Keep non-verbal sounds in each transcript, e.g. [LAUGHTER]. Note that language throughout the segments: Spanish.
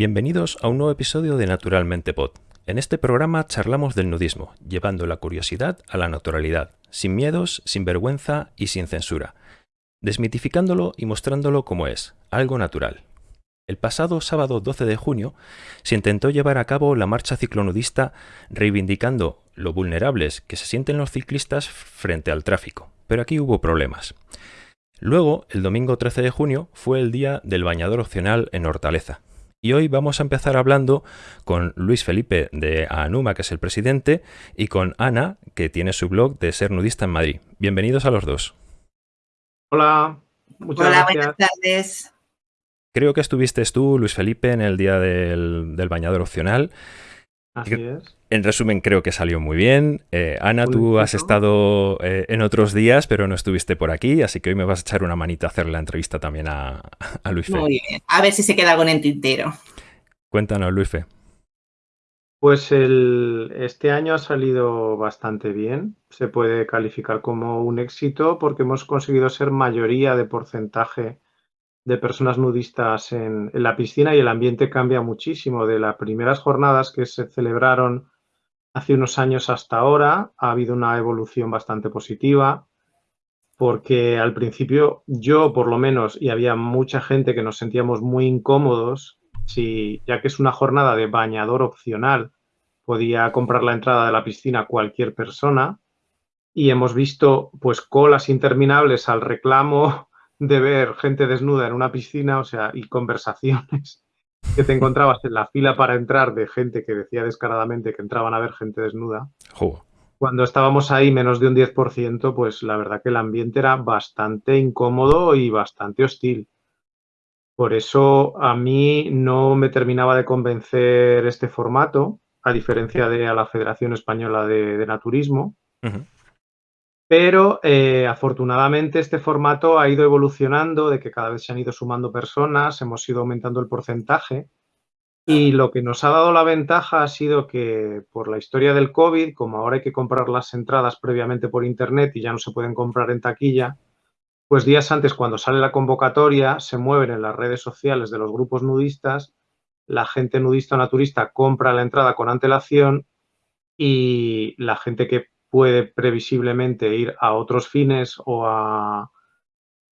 Bienvenidos a un nuevo episodio de Naturalmente Pod. En este programa charlamos del nudismo, llevando la curiosidad a la naturalidad, sin miedos, sin vergüenza y sin censura, desmitificándolo y mostrándolo como es, algo natural. El pasado sábado 12 de junio se intentó llevar a cabo la marcha ciclonudista reivindicando lo vulnerables que se sienten los ciclistas frente al tráfico, pero aquí hubo problemas. Luego, el domingo 13 de junio, fue el día del bañador opcional en Hortaleza, y hoy vamos a empezar hablando con Luis Felipe de Anuma, que es el presidente, y con Ana, que tiene su blog de ser nudista en Madrid. Bienvenidos a los dos. Hola, muchas Hola, buenas tardes. Creo que estuviste tú, Luis Felipe, en el día del, del bañador opcional. Así es. En resumen, creo que salió muy bien. Eh, Ana, tú has estado eh, en otros días, pero no estuviste por aquí, así que hoy me vas a echar una manita a hacer la entrevista también a, a Luis Muy bien. A ver si se queda algo en el tintero. Cuéntanos, Luis Fe. Pues el, este año ha salido bastante bien. Se puede calificar como un éxito porque hemos conseguido ser mayoría de porcentaje de personas nudistas en, la piscina y el ambiente cambia muchísimo. De las primeras jornadas que se celebraron hace unos años hasta ahora ha habido una evolución bastante positiva porque al principio yo por lo menos y había mucha gente que nos sentíamos muy incómodos si ya que es una jornada de bañador opcional podía comprar la entrada de la piscina cualquier persona y hemos visto pues colas interminables al reclamo de ver gente desnuda en una piscina, o sea, y conversaciones [LAUGHS] que te encontrabas en la fila para entrar de gente que decía descaradamente que entraban a ver gente desnuda. Cuando estábamos ahí menos de un 10%, pues la verdad que el ambiente era bastante incómodo y bastante hostil. Por eso a mí no me terminaba de convencer este formato, a diferencia de a la Federación Española de, de Naturismo. Pero eh, afortunadamente este formato ha ido evolucionando, de que cada vez se han ido sumando personas, hemos ido aumentando el porcentaje. Y lo que nos ha dado la ventaja ha sido que por la historia del COVID, como ahora hay que comprar las entradas previamente por internet y ya no se pueden comprar en taquilla, pues días antes cuando sale la convocatoria se mueven en las redes sociales de los grupos nudistas, la gente nudista o naturista compra la entrada con antelación y la gente que puede previsiblemente ir a otros fines o a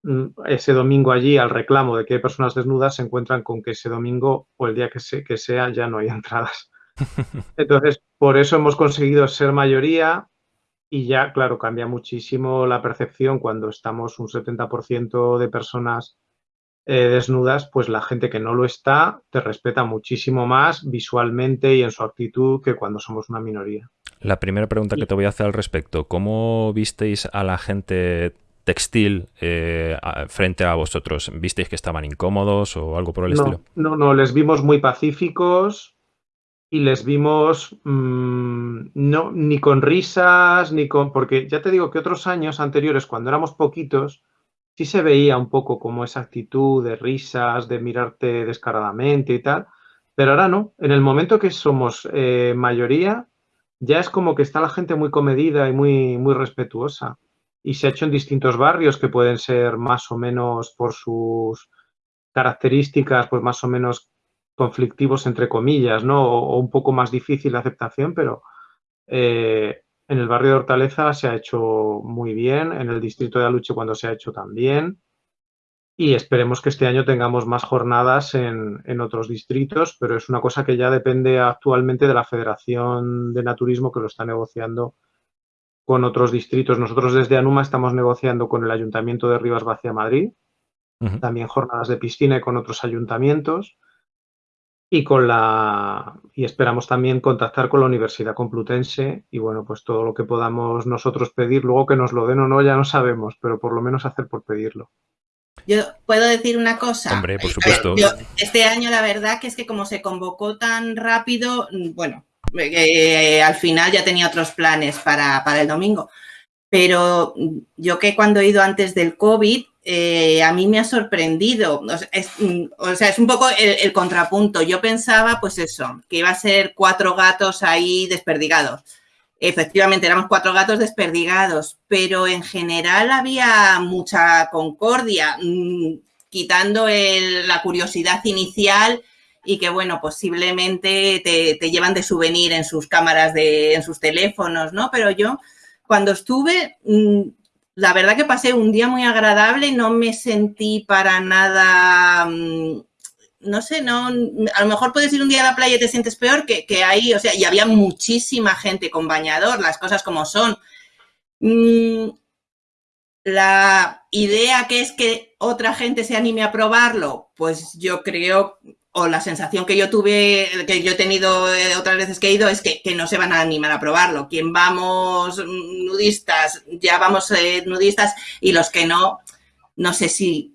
mm, ese domingo allí al reclamo de que hay personas desnudas, se encuentran con que ese domingo o el día que, que sea ya no hay [LAUGHS] entradas. [LAUGHS] Entonces, por eso hemos conseguido ser mayoría y ya, claro, cambia muchísimo la percepción cuando estamos un 70% de personas eh, desnudas, pues la gente que no lo está te respeta muchísimo más visualmente y en su actitud que cuando somos una minoría. La primera pregunta que te voy a hacer al respecto, ¿cómo visteis a la gente textil eh, frente a vosotros? ¿Visteis que estaban incómodos o algo por el estilo? No, no, les vimos muy pacíficos y les vimos mmm, no, ni con risas, ni con... Porque ya te digo que otros años anteriores, cuando éramos poquitos, sí se veía un poco como esa actitud de risas, de mirarte descaradamente y tal, pero ahora no. En el momento que somos eh, mayoría, ya es como que está la gente muy comedida y muy, muy respetuosa. Y se ha hecho en distintos barrios que pueden ser más o menos por sus características, pues más o menos conflictivos entre comillas, ¿no? O, un poco más difícil de aceptación, pero eh, en el barrio de Hortaleza se ha hecho muy bien, en el distrito de Aluche cuando se ha hecho también y esperemos que este año tengamos más jornadas en, en, otros distritos, pero es una cosa que ya depende actualmente de la Federación de Naturismo que lo está negociando con otros distritos. Nosotros desde Anuma estamos negociando con el Ayuntamiento de Rivas Vacia Madrid, uh -huh. también jornadas de piscina y con otros ayuntamientos. Y, con la, y esperamos también contactar con la Universidad Complutense y bueno, pues todo lo que podamos nosotros pedir, luego que nos lo den o no ya no sabemos, pero por lo menos hacer por pedirlo. Yo puedo decir una cosa. Hombre, por supuesto. Yo, este año la verdad que es que como se convocó tan rápido, bueno, eh, al final ya tenía otros planes para, para, el domingo. Pero yo que cuando he ido antes del COVID, eh, a mí me ha sorprendido. O sea, es, o sea, es un poco el, el, contrapunto. Yo pensaba, pues eso, que iba a ser cuatro gatos ahí desperdigados efectivamente éramos cuatro gatos desperdigados, pero en general había mucha concordia, mmm, quitando el, la curiosidad inicial y que, bueno, posiblemente te, te llevan de souvenir en sus cámaras, de, en sus teléfonos, ¿no? Pero yo, cuando estuve, mm, la verdad que pasé un día muy agradable, no me sentí para nada, mm, no sé, no, a lo mejor puedes ir un día a la playa y te sientes peor que, que ahí, o sea, y había muchísima gente con bañador, las cosas como son. Mm, la idea que es que otra gente se anime a probarlo, pues yo creo, o la sensación que yo tuve, que yo he tenido eh, otras veces que he ido, es que, que no se van a animar a probarlo. Quien vamos nudistas, ya vamos eh, nudistas, y los que no, no sé si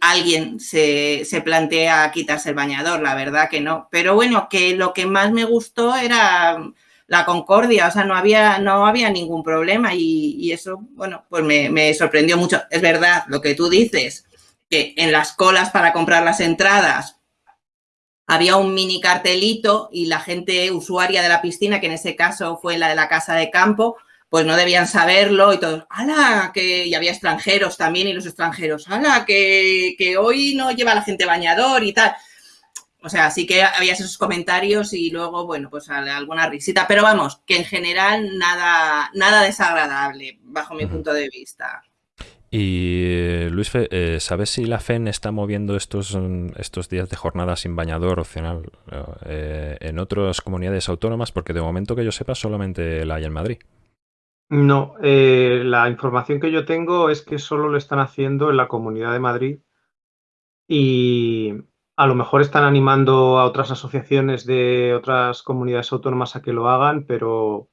alguien se, se, plantea quitarse el bañador, la verdad que no. Pero bueno, que lo que más me gustó era la concordia, o sea, no había, no había ningún problema y, y eso, bueno, pues me, me, sorprendió mucho. Es verdad lo que tú dices, que en las colas para comprar las entradas había un mini cartelito y la gente usuaria de la piscina, que en ese caso fue la de la casa de campo, pues no debían saberlo y todos, ¡hala! Que, y había extranjeros también y los extranjeros, ¡hala! Que, que hoy no lleva la gente bañador y tal. O sea, sí que había esos comentarios y luego, bueno, pues alguna risita. Pero vamos, que en general nada, nada desagradable, bajo mi punto de vista. Y Luis, eh, ¿sabes si la FEN está moviendo estos, estos días de jornada sin bañador opcional eh, en otras comunidades autónomas? Porque de momento que yo sepa solamente la hay en Madrid. No, eh, la información que yo tengo es que solo lo están haciendo en la Comunidad de Madrid y a lo mejor están animando a otras asociaciones de otras comunidades autónomas a que lo hagan, pero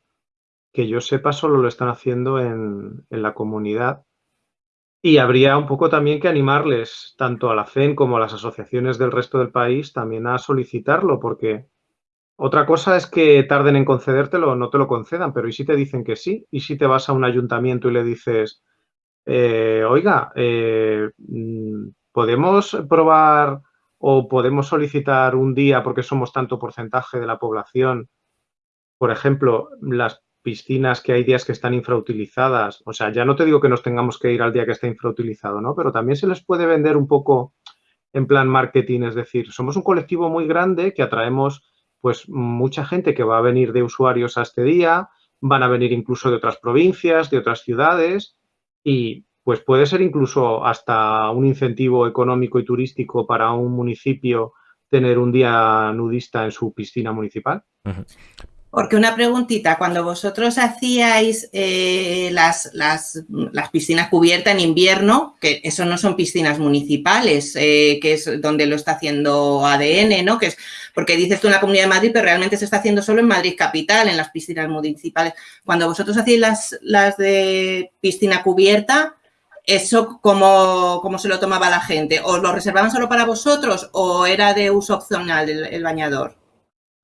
que yo sepa solo lo están haciendo en, en la comunidad. Y habría un poco también que animarles, tanto a la FEN como a las asociaciones del resto del país, también a solicitarlo, porque otra cosa es que tarden en concedértelo no te lo concedan, pero ¿y si te dicen que sí? ¿Y si te vas a un ayuntamiento y le dices, eh, oiga, eh, mm, ¿podemos probar o podemos solicitar un día porque somos tanto porcentaje de la población, por ejemplo, las piscinas que hay días que están infrautilizadas, o sea, ya no te digo que nos tengamos que ir al día que está infrautilizado, ¿no? Pero también se les puede vender un poco en plan marketing, es decir, somos un colectivo muy grande que atraemos pues mucha gente que va a venir de usuarios a este día, van a venir incluso de otras provincias, de otras ciudades y pues puede ser incluso hasta un incentivo económico y turístico para un municipio tener un día nudista en su piscina municipal. Porque una preguntita, cuando vosotros hacíais eh, las, las, las, piscinas cubiertas en invierno, que eso no son piscinas municipales, eh, que es donde lo está haciendo ADN, ¿no? Que es porque dices tú en la Comunidad de Madrid, pero realmente se está haciendo solo en Madrid capital, en las piscinas municipales. Cuando vosotros hacéis las, las de piscina cubierta, ¿Eso cómo, cómo, se lo tomaba la gente? ¿Os lo reservaban solo para vosotros o era de uso opcional el, bañador?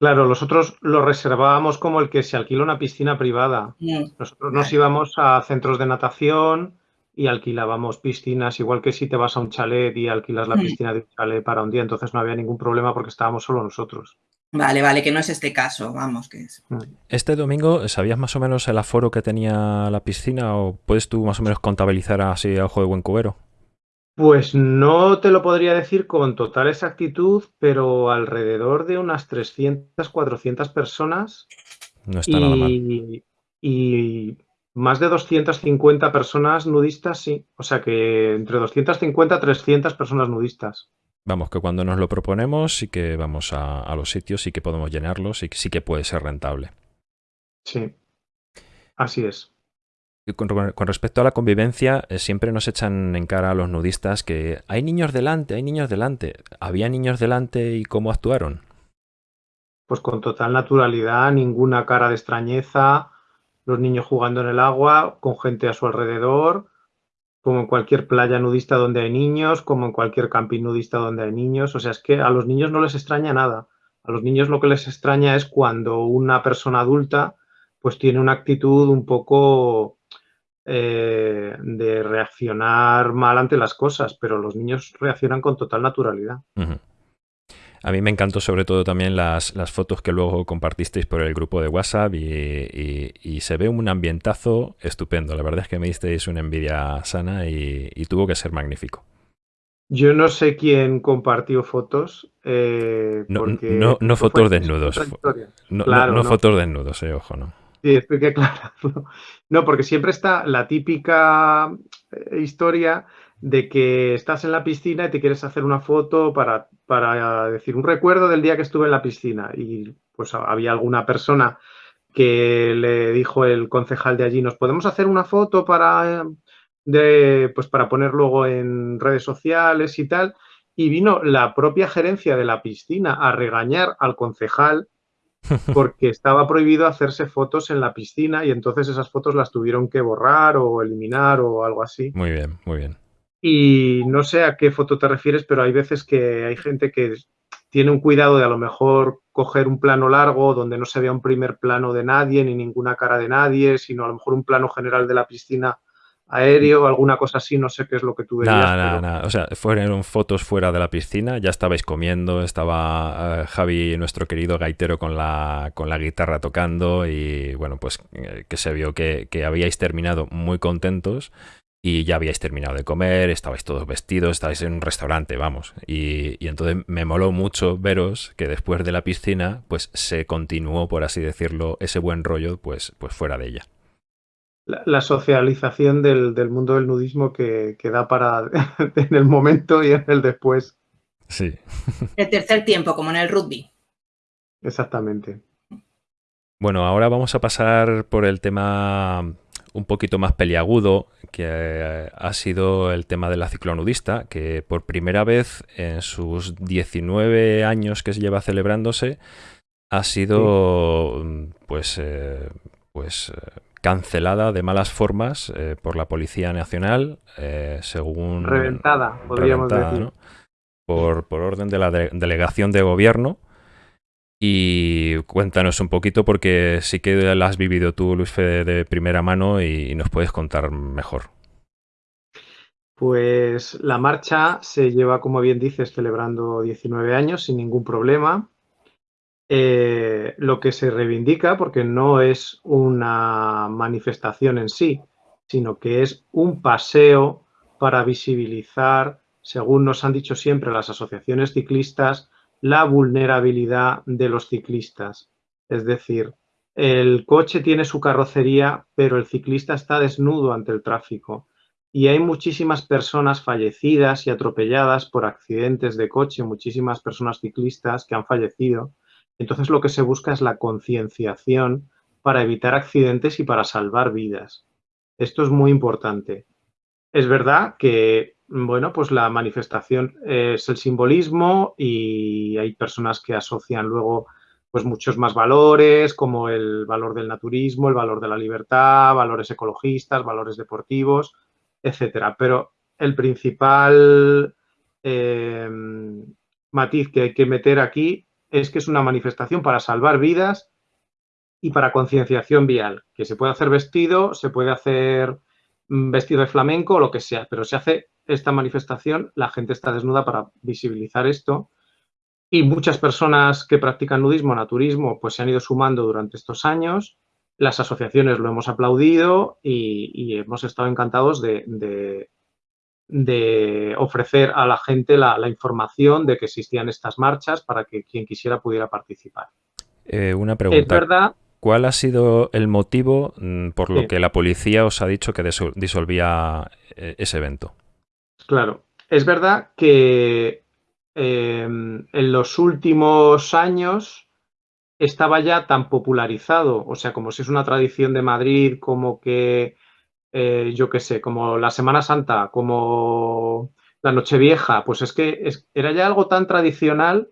Claro, nosotros lo reservábamos como el que se alquila una piscina privada. Mm. Nosotros nos íbamos a centros de natación y alquilábamos piscinas, igual que si te vas a un chalet y alquilas la mm. piscina de un chalet para un día, entonces no había ningún problema porque estábamos solo nosotros. Vale, vale, que no es este caso, vamos, que es. Este domingo, ¿sabías más o menos el aforo que tenía la piscina o puedes tú más o menos contabilizar así a ojo de buen cubero? Pues no te lo podría decir con total exactitud, pero alrededor de unas 300, 400 personas. No está y, nada mal. Y más de 250 personas nudistas, sí. O sea que entre 250 y 300 personas nudistas. Vamos, que cuando nos lo proponemos sí que vamos a, a los sitios, sí que podemos llenarlos y sí que puede ser rentable. Sí, así es. Con, respecto a la convivencia, eh, siempre nos echan en cara a los nudistas que hay niños delante, hay niños delante. ¿Había niños delante y cómo actuaron? Pues con total naturalidad, ninguna cara de extrañeza, los niños jugando en el agua, con gente a su alrededor, como en cualquier playa nudista donde hay niños, como en cualquier camping nudista donde hay niños. O sea, es que a los niños no les extraña nada. A los niños lo que les extraña es cuando una persona adulta pues tiene una actitud un poco eh, de reaccionar mal ante las cosas, pero los niños reaccionan con total naturalidad. Uh -huh. A mí me encantó sobre todo también las, las, fotos que luego compartisteis por el grupo de WhatsApp y, y, y, se ve un ambientazo estupendo. La verdad es que me disteis una envidia sana y, y tuvo que ser magnífico. Yo no sé quién compartió fotos. Eh, no, porque no, no fue- fotos desnudos. No, Claro, no, no no. fotos desnudos, eh, ojo, ¿no? Sí, estoy que claro. No, porque siempre está la típica eh, historia de que estás en la piscina y te quieres hacer una foto para, para decir un recuerdo del día que estuve en la piscina. Y pues había alguna persona que le dijo el concejal de allí, ¿nos podemos hacer una foto para, eh, de, pues para poner luego en redes sociales y tal? Y vino la propia gerencia de la piscina a regañar al concejal [LAUGHS] porque estaba prohibido hacerse fotos en la piscina y entonces esas fotos las tuvieron que borrar o eliminar o algo así. Muy bien, muy bien. Y no sé a qué foto te refieres, pero hay veces que hay gente que tiene un cuidado de a lo mejor coger un plano largo donde no se vea un primer plano de nadie ni ninguna cara de nadie, sino a lo mejor un plano general de la piscina aéreo, alguna cosa así, no sé qué es lo que tú verías. Nada, nada, pero- nada. O sea, fueron fotos fuera de la piscina, ya estabais comiendo, estaba eh, Javi, nuestro querido gaitero, con la, con la guitarra tocando y bueno, pues eh, que se vio que, que habíais terminado muy contentos y ya habíais terminado de comer, estabais todos vestidos, estabais en un restaurante, vamos. Y, y entonces me moló mucho veros que después de la piscina, pues se continuó, por así decirlo, ese buen rollo, pues, pues fuera de ella. La, la socialización del, del mundo del nudismo que, que da para [LAUGHS] en el momento y en el después. Sí. El tercer tiempo, como en el rugby. Exactamente. Bueno, ahora vamos a pasar por el tema un poquito más peliagudo, que eh, ha sido el tema de la ciclonudista, que por primera vez en sus 19 años que se lleva celebrándose, ha sido mm, pues, eh, pues eh, cancelada de malas formas eh, por la Policía Nacional, eh, según... Reventada, podríamos reventada, decir. ¿no? Por, por orden de la de- delegación de gobierno. Y cuéntanos un poquito porque sí que la has vivido tú, Luis Fede, de primera mano y, y nos puedes contar mejor. Pues la marcha se lleva, como bien dices, celebrando 19 años sin ningún problema. Eh, lo que se reivindica, porque no es una manifestación en sí, sino que es un paseo para visibilizar, según nos han dicho siempre las asociaciones ciclistas, la vulnerabilidad de los ciclistas. Es decir, el coche tiene su carrocería, pero el ciclista está desnudo ante el tráfico y hay muchísimas personas fallecidas y atropelladas por accidentes de coche, muchísimas personas ciclistas que han fallecido. Entonces lo que se busca es la concienciación para evitar accidentes y para salvar vidas. Esto es muy importante. Es verdad que, bueno, pues la manifestación es el simbolismo y hay personas que asocian luego pues muchos más valores, como el valor del naturismo, el valor de la libertad, valores ecologistas, valores deportivos, etcétera. Pero el principal eh, matiz que hay que meter aquí es que es una manifestación para salvar vidas y para concienciación vial, que se puede hacer vestido, se puede hacer mm, vestido de flamenco o lo que sea, pero se hace esta manifestación, la gente está desnuda para visibilizar esto y muchas personas que practican nudismo, naturismo, pues se han ido sumando durante estos años. Las asociaciones lo hemos aplaudido y, hemos estado encantados de, de, ofrecer a la gente la, la, información de que existían estas marchas para que quien quisiera pudiera participar. Eh, una pregunta. Es verdad. ¿Cuál ha sido el motivo mm, por lo Sí. que la policía os ha dicho que disol- disolvía eh, ese evento? Claro, es verdad que eh, en los últimos años estaba ya tan popularizado, o sea, como si es una tradición de Madrid, como que, eh, yo qué sé, como la Semana Santa, como la Nochevieja, pues es que era ya algo tan tradicional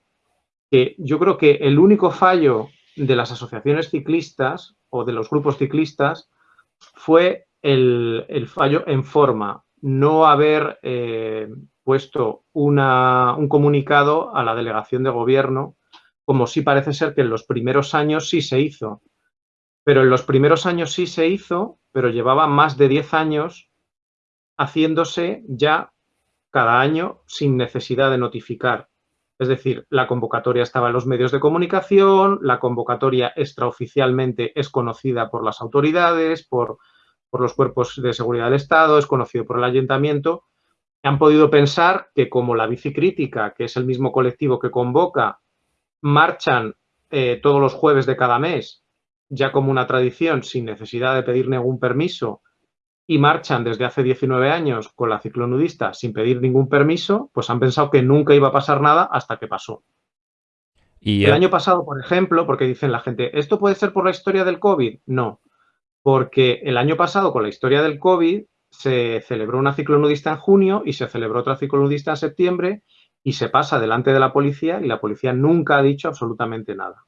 que yo creo que el único fallo de las asociaciones ciclistas o de los grupos ciclistas fue el, el fallo en forma, no haber eh, puesto una- un comunicado a la delegación de gobierno, como sí parece ser que en los primeros años sí se hizo. Pero en los primeros años sí se hizo, pero llevaba más de 10 años haciéndose ya cada año sin necesidad de notificar. Es decir, la convocatoria estaba en los medios de comunicación, la convocatoria extraoficialmente es conocida por las autoridades, por, por los cuerpos de seguridad del Estado, es conocido por el ayuntamiento han podido pensar que como la bicicrítica, que es el mismo colectivo que convoca, marchan eh, todos los jueves de cada mes, ya como una tradición, sin necesidad de pedir ningún permiso, y marchan desde hace 19 años con la ciclonudista sin pedir ningún permiso, pues han pensado que nunca iba a pasar nada hasta que pasó. Y el año pasado, por ejemplo, porque dicen la gente, ¿esto puede ser por la historia del COVID? No, porque el año pasado con la historia del COVID se celebró una ciclonudista en junio y se celebró otra ciclonudista en septiembre y se pasa delante de la policía y la policía nunca ha dicho absolutamente nada.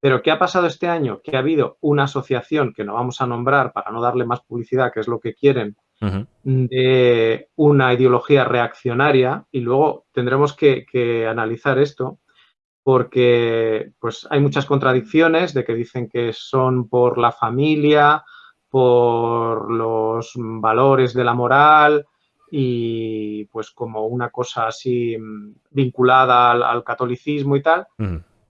Pero ¿qué ha pasado este año? Que ha habido una asociación que no vamos a nombrar para no darle más publicidad, que es lo que quieren, de una ideología reaccionaria y luego tendremos que, que, analizar esto porque pues, hay muchas contradicciones de que dicen que son por la familia, por los valores de la moral y pues como una cosa así mm, vinculada al, catolicismo y tal.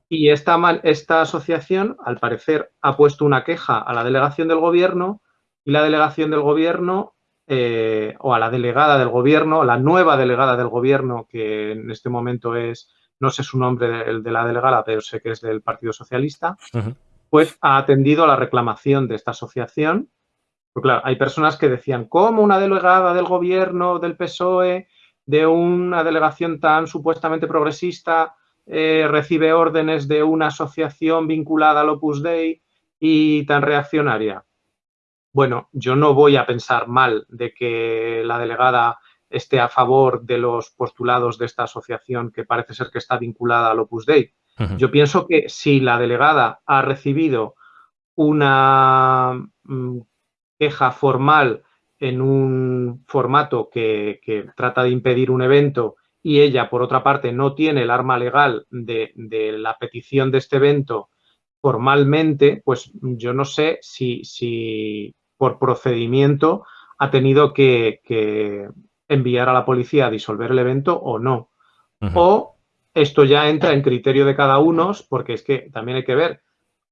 Y esta, esta asociación, al parecer, ha puesto una queja a la delegación del gobierno y la delegación del gobierno eh, o a la delegada del gobierno, la nueva delegada del gobierno, que en este momento es, no sé su nombre de, de la delegada, pero sé que es del Partido Socialista, pues ha atendido a la reclamación de esta asociación. Porque claro, hay personas que decían, ¿cómo una delegada del gobierno, del PSOE, de una delegación tan supuestamente progresista, eh, recibe órdenes de una asociación vinculada al Opus Dei y tan reaccionaria? Bueno, yo no voy a pensar mal de que la delegada esté a favor de los postulados de esta asociación que parece ser que está vinculada al Opus Dei. Yo pienso que si la delegada ha recibido una mm, queja formal en un formato que, trata de impedir un evento y ella, por otra parte, no tiene el arma legal de, la petición de este evento formalmente, pues yo no sé si, si por procedimiento ha tenido que, enviar a la policía a disolver el evento o no. O esto ya entra en criterio de cada uno, porque es que también hay que ver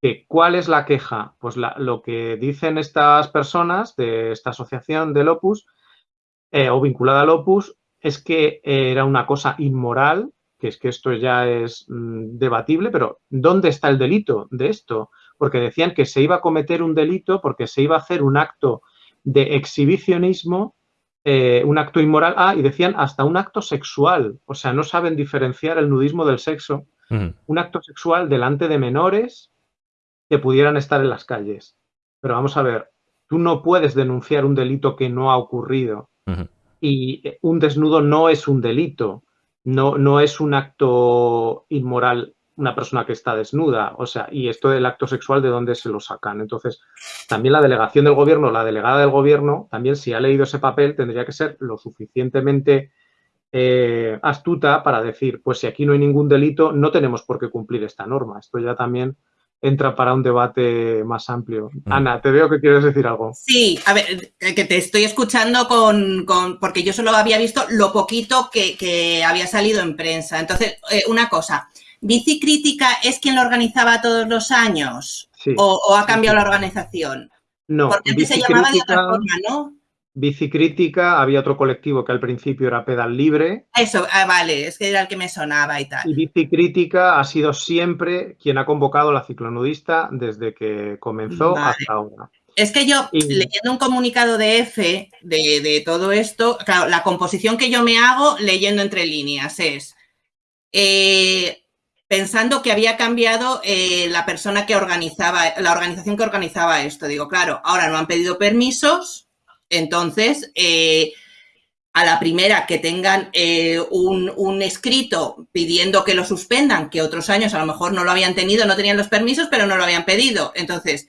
que cuál es la queja. Pues lo que dicen estas personas de esta asociación del Opus eh, o vinculada al Opus es que era una cosa inmoral, que es que esto ya es mm, debatible, pero ¿dónde está el delito de esto? Porque decían que se iba a cometer un delito porque se iba a hacer un acto de exhibicionismo eh, un acto inmoral, ah, y decían hasta un acto sexual, o sea, no saben diferenciar el nudismo del sexo, un acto sexual delante de menores que pudieran estar en las calles. Pero vamos a ver, tú no puedes denunciar un delito que no ha ocurrido y un desnudo no es un delito, no, no es un acto inmoral una persona que está desnuda, o sea, y esto del acto sexual, ¿de dónde se lo sacan? Entonces, también la delegación del gobierno, la delegada del gobierno, también si ha leído ese papel, tendría que ser lo suficientemente eh, astuta para decir, pues si aquí no hay ningún delito, no tenemos por qué cumplir esta norma. Esto ya también entra para un debate más amplio. Mm. Ana, te veo que quieres decir algo. Sí, a ver, eh, que te estoy escuchando con, porque yo solo había visto lo poquito que, había salido en prensa. Entonces, eh, una cosa, ¿Bicicrítica es quien lo organizaba todos los años? O, ha cambiado la organización? No. Porque antes se llamaba de otra forma, ¿no? Bicicrítica, había otro colectivo que al principio era Pedal Libre. Eso, ah, vale, es que era el que me sonaba y tal. Y Bicicrítica ha sido siempre quien ha convocado la ciclonudista desde que comenzó hasta ahora. Es que yo, leyendo un comunicado de F de, de, todo esto, claro, la composición que yo me hago leyendo entre líneas es eh, pensando que había cambiado eh, la persona que organizaba, la organización que organizaba esto. Digo, claro, ahora no han pedido permisos, entonces eh, a la primera que tengan eh, un, escrito pidiendo que lo suspendan, que otros años a lo mejor no lo habían tenido, no tenían los permisos, pero no lo habían pedido. Entonces,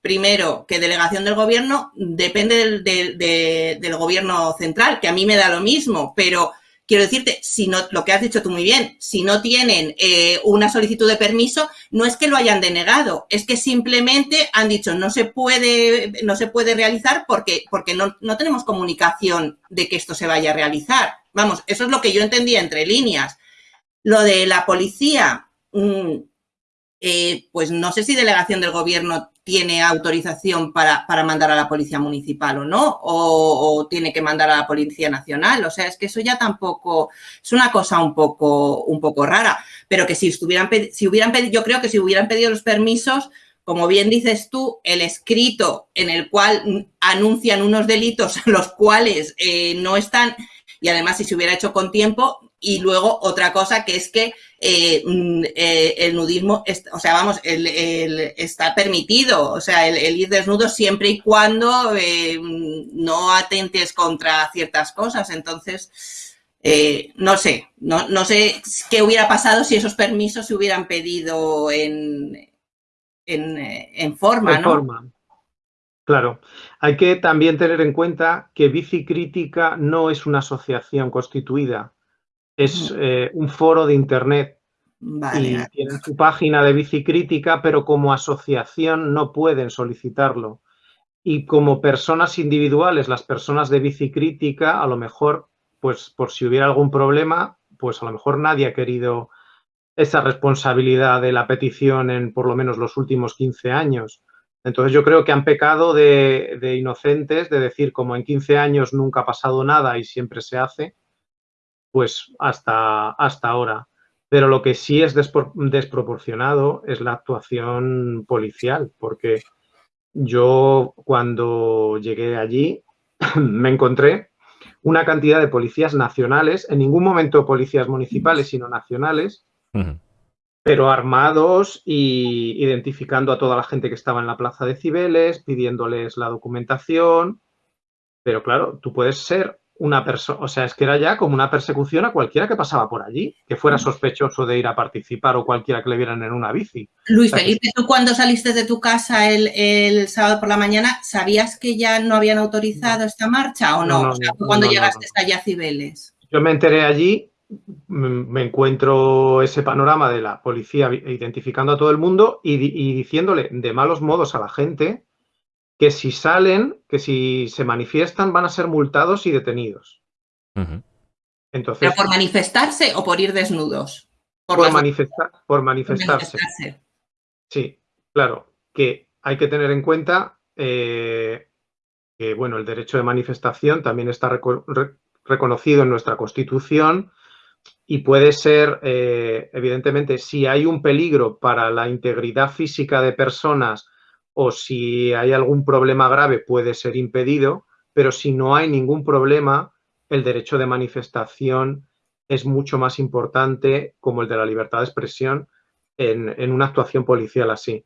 primero, que delegación del gobierno depende del, del gobierno central, que a mí me da lo mismo, pero Quiero decirte, si no, lo que has dicho tú muy bien, si no tienen eh, una solicitud de permiso, no es que lo hayan denegado, es que simplemente han dicho no se puede, no se puede realizar porque, porque no, tenemos comunicación de que esto se vaya a realizar. Vamos, eso es lo que yo entendía entre líneas. Lo de la policía, mm, eh, pues no sé si delegación del gobierno tiene autorización para, mandar a la policía municipal o no, o, tiene que mandar a la policía nacional. O sea, es que eso ya tampoco es una cosa un poco, un poco rara. Pero que si estuvieran, si hubieran pedido, yo creo que si hubieran pedido los permisos, como bien dices tú, el escrito en el cual anuncian unos delitos los cuales eh, no están, y además si se hubiera hecho con tiempo, y luego otra cosa que es que eh, mm, eh, el nudismo, o sea, vamos, el, está permitido, o sea, el, ir desnudo siempre y cuando eh, no atentes contra ciertas cosas. Entonces, no sé, no, no, sé qué hubiera pasado si esos permisos se hubieran pedido en, en, forma, en Forma. Claro, hay que también tener en cuenta que Bici Crítica no es una asociación constituida es eh, un foro de internet y tienen su página de bicicrítica, pero como asociación no pueden solicitarlo. Y como personas individuales, las personas de bicicrítica, a lo mejor, pues por si hubiera algún problema, pues a lo mejor nadie ha querido esa responsabilidad de la petición en por lo menos los últimos 15 años. Entonces yo creo que han pecado de, de inocentes, de decir como en 15 años nunca ha pasado nada y siempre se hace, pues hasta, hasta ahora. Pero lo que sí es desproporcionado es la actuación policial, porque yo cuando llegué allí [CLEARS THROAT] me encontré una cantidad de policías nacionales, en ningún momento policías municipales, sino nacionales, pero armados y identificando a toda la gente que estaba en la plaza de Cibeles, pidiéndoles la documentación. Pero claro, tú puedes ser una persona, o sea, es que era ya como una persecución a cualquiera que pasaba por allí, que fuera sospechoso de ir a participar o cualquiera que le vieran en una bici. Luis Felipe, tú cuando saliste de tu casa el, sábado por la mañana, ¿sabías que ya no habían autorizado esta marcha o no? o sea, cuando llegaste allá a Cibeles. Yo me enteré allí, me encuentro ese panorama de la policía identificando a todo el mundo y diciéndole de malos modos a la gente que si salen, que si se manifiestan, van a ser multados y detenidos. Entonces, ¿Pero por manifestarse o por ir desnudos? Por, manifestar, por manifestarse. Sí, claro, que hay que tener en cuenta eh, que bueno, el derecho de manifestación también está reconocido en nuestra Constitución y puede ser, eh, evidentemente, si hay un peligro para la integridad física de personas o si hay algún problema grave puede ser impedido, pero si no hay ningún problema, el derecho de manifestación es mucho más importante como el de la libertad de expresión en, una actuación policial así.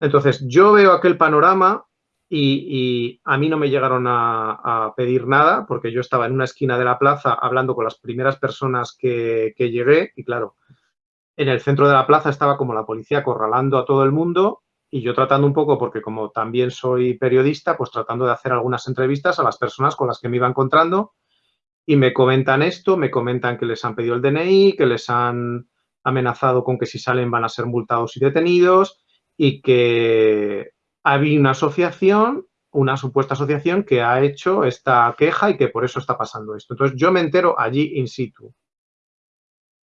Entonces, yo veo aquel panorama y, a mí no me llegaron a, pedir nada porque yo estaba en una esquina de la plaza hablando con las primeras personas que, que llegué y claro, en el centro de la plaza estaba como la policía acorralando a todo el mundo y yo tratando un poco, porque como también soy periodista, pues tratando de hacer algunas entrevistas a las personas con las que me iba encontrando y me comentan esto, me comentan que les han pedido el DNI, que les han amenazado con que si salen van a ser multados y detenidos y que había una asociación, una supuesta asociación que ha hecho esta queja y que por eso está pasando esto. Entonces yo me entero allí in situ.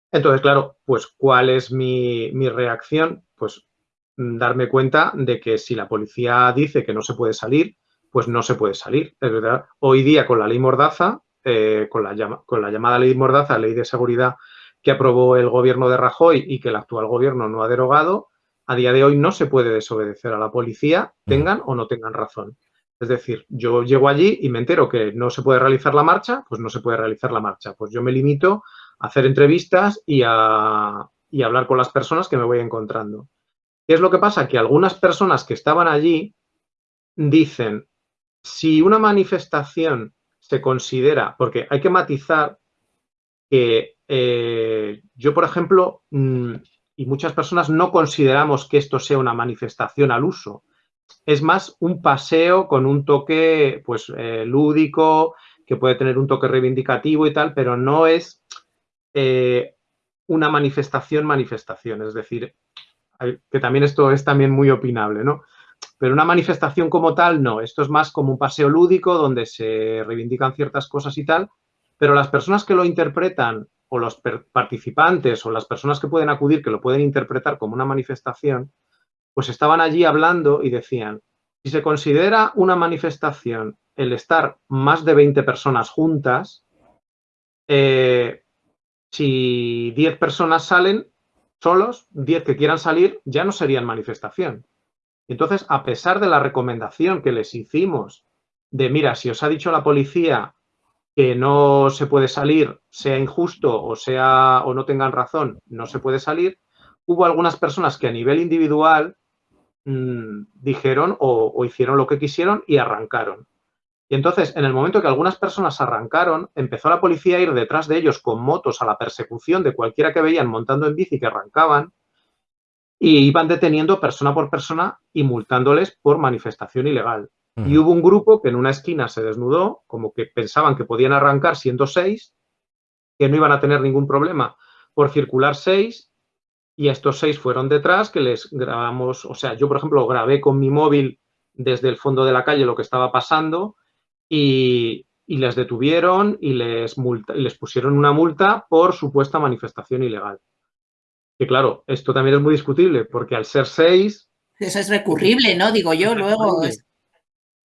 Entonces, claro, pues ¿cuál es mi, mi reacción? Pues darme cuenta de que si la policía dice que no se puede salir, pues no se puede salir. Es verdad, hoy día con la ley Mordaza, eh, con, la con la llamada ley Mordaza, ley de seguridad que aprobó el gobierno de Rajoy y que el actual gobierno no ha derogado, a día de hoy no se puede desobedecer a la policía, tengan o no tengan razón. Es decir, yo llego allí y me entero que no se puede realizar la marcha, pues no se puede realizar la marcha. Pues yo me limito a hacer entrevistas y a, y a hablar con las personas que me voy encontrando. ¿Qué es lo que pasa? Que algunas personas que estaban allí dicen, si una manifestación se considera, porque hay que matizar que eh, yo, por ejemplo, mm, y muchas personas no consideramos que esto sea una manifestación al uso. Es más un paseo con un toque pues, eh, lúdico, que puede tener un toque reivindicativo y tal, pero no es eh, una manifestación, manifestación. Es decir, que también esto es también muy opinable, ¿no? Pero una manifestación como tal, no. Esto es más como un paseo lúdico donde se reivindican ciertas cosas y tal, pero las personas que lo interpretan o los participantes o las personas que pueden acudir, que lo pueden interpretar como una manifestación, pues estaban allí hablando y decían, si se considera una manifestación el estar más de 20 personas juntas, eh, si 10 personas salen solos, 10 que quieran salir, ya no serían manifestación. Entonces, a pesar de la recomendación que les hicimos de, mira, si os ha dicho la policía que no se puede salir, sea injusto o sea o no tengan razón, no se puede salir, hubo algunas personas que a nivel individual mmm, dijeron o, hicieron lo que quisieron y arrancaron. Y entonces, en el momento que algunas personas arrancaron, empezó la policía a ir detrás de ellos con motos a la persecución de cualquiera que veían montando en bici que arrancaban y iban deteniendo persona por persona y multándoles por manifestación ilegal. Y hubo un grupo que en una esquina se desnudó, como que pensaban que podían arrancar siendo seis, que no iban a tener ningún problema por circular seis, y estos seis fueron detrás, que les grabamos, o sea, yo por ejemplo grabé con mi móvil desde el fondo de la calle lo que estaba pasando y, y les detuvieron y les, multa, y les pusieron una multa por supuesta manifestación ilegal. Que claro, esto también es muy discutible, porque al ser seis... Eso es recurrible, ¿no? Digo yo, luego... Es...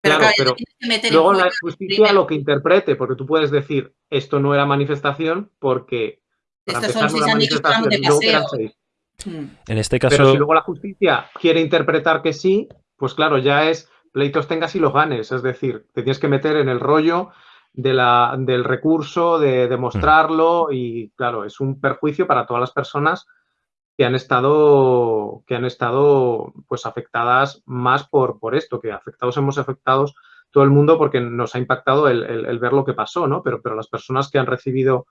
Pero claro, claro pero luego la justicia lo que interprete, porque tú puedes decir, esto no era manifestación porque para Estos son de manifestación, eran paseo. seis. Mm. En este caso, Pero si luego la justicia quiere interpretar que sí, pues claro, ya es pleitos tengas y los ganes. Es decir, te tienes que meter en el rollo de la, del recurso, de demostrarlo y claro, es un perjuicio para todas las personas que han estado, que han estado pues afectadas más por, por esto, que afectados hemos afectados todo el mundo porque nos ha impactado el, el, el ver lo que pasó, ¿no? Pero, pero las personas que han recibido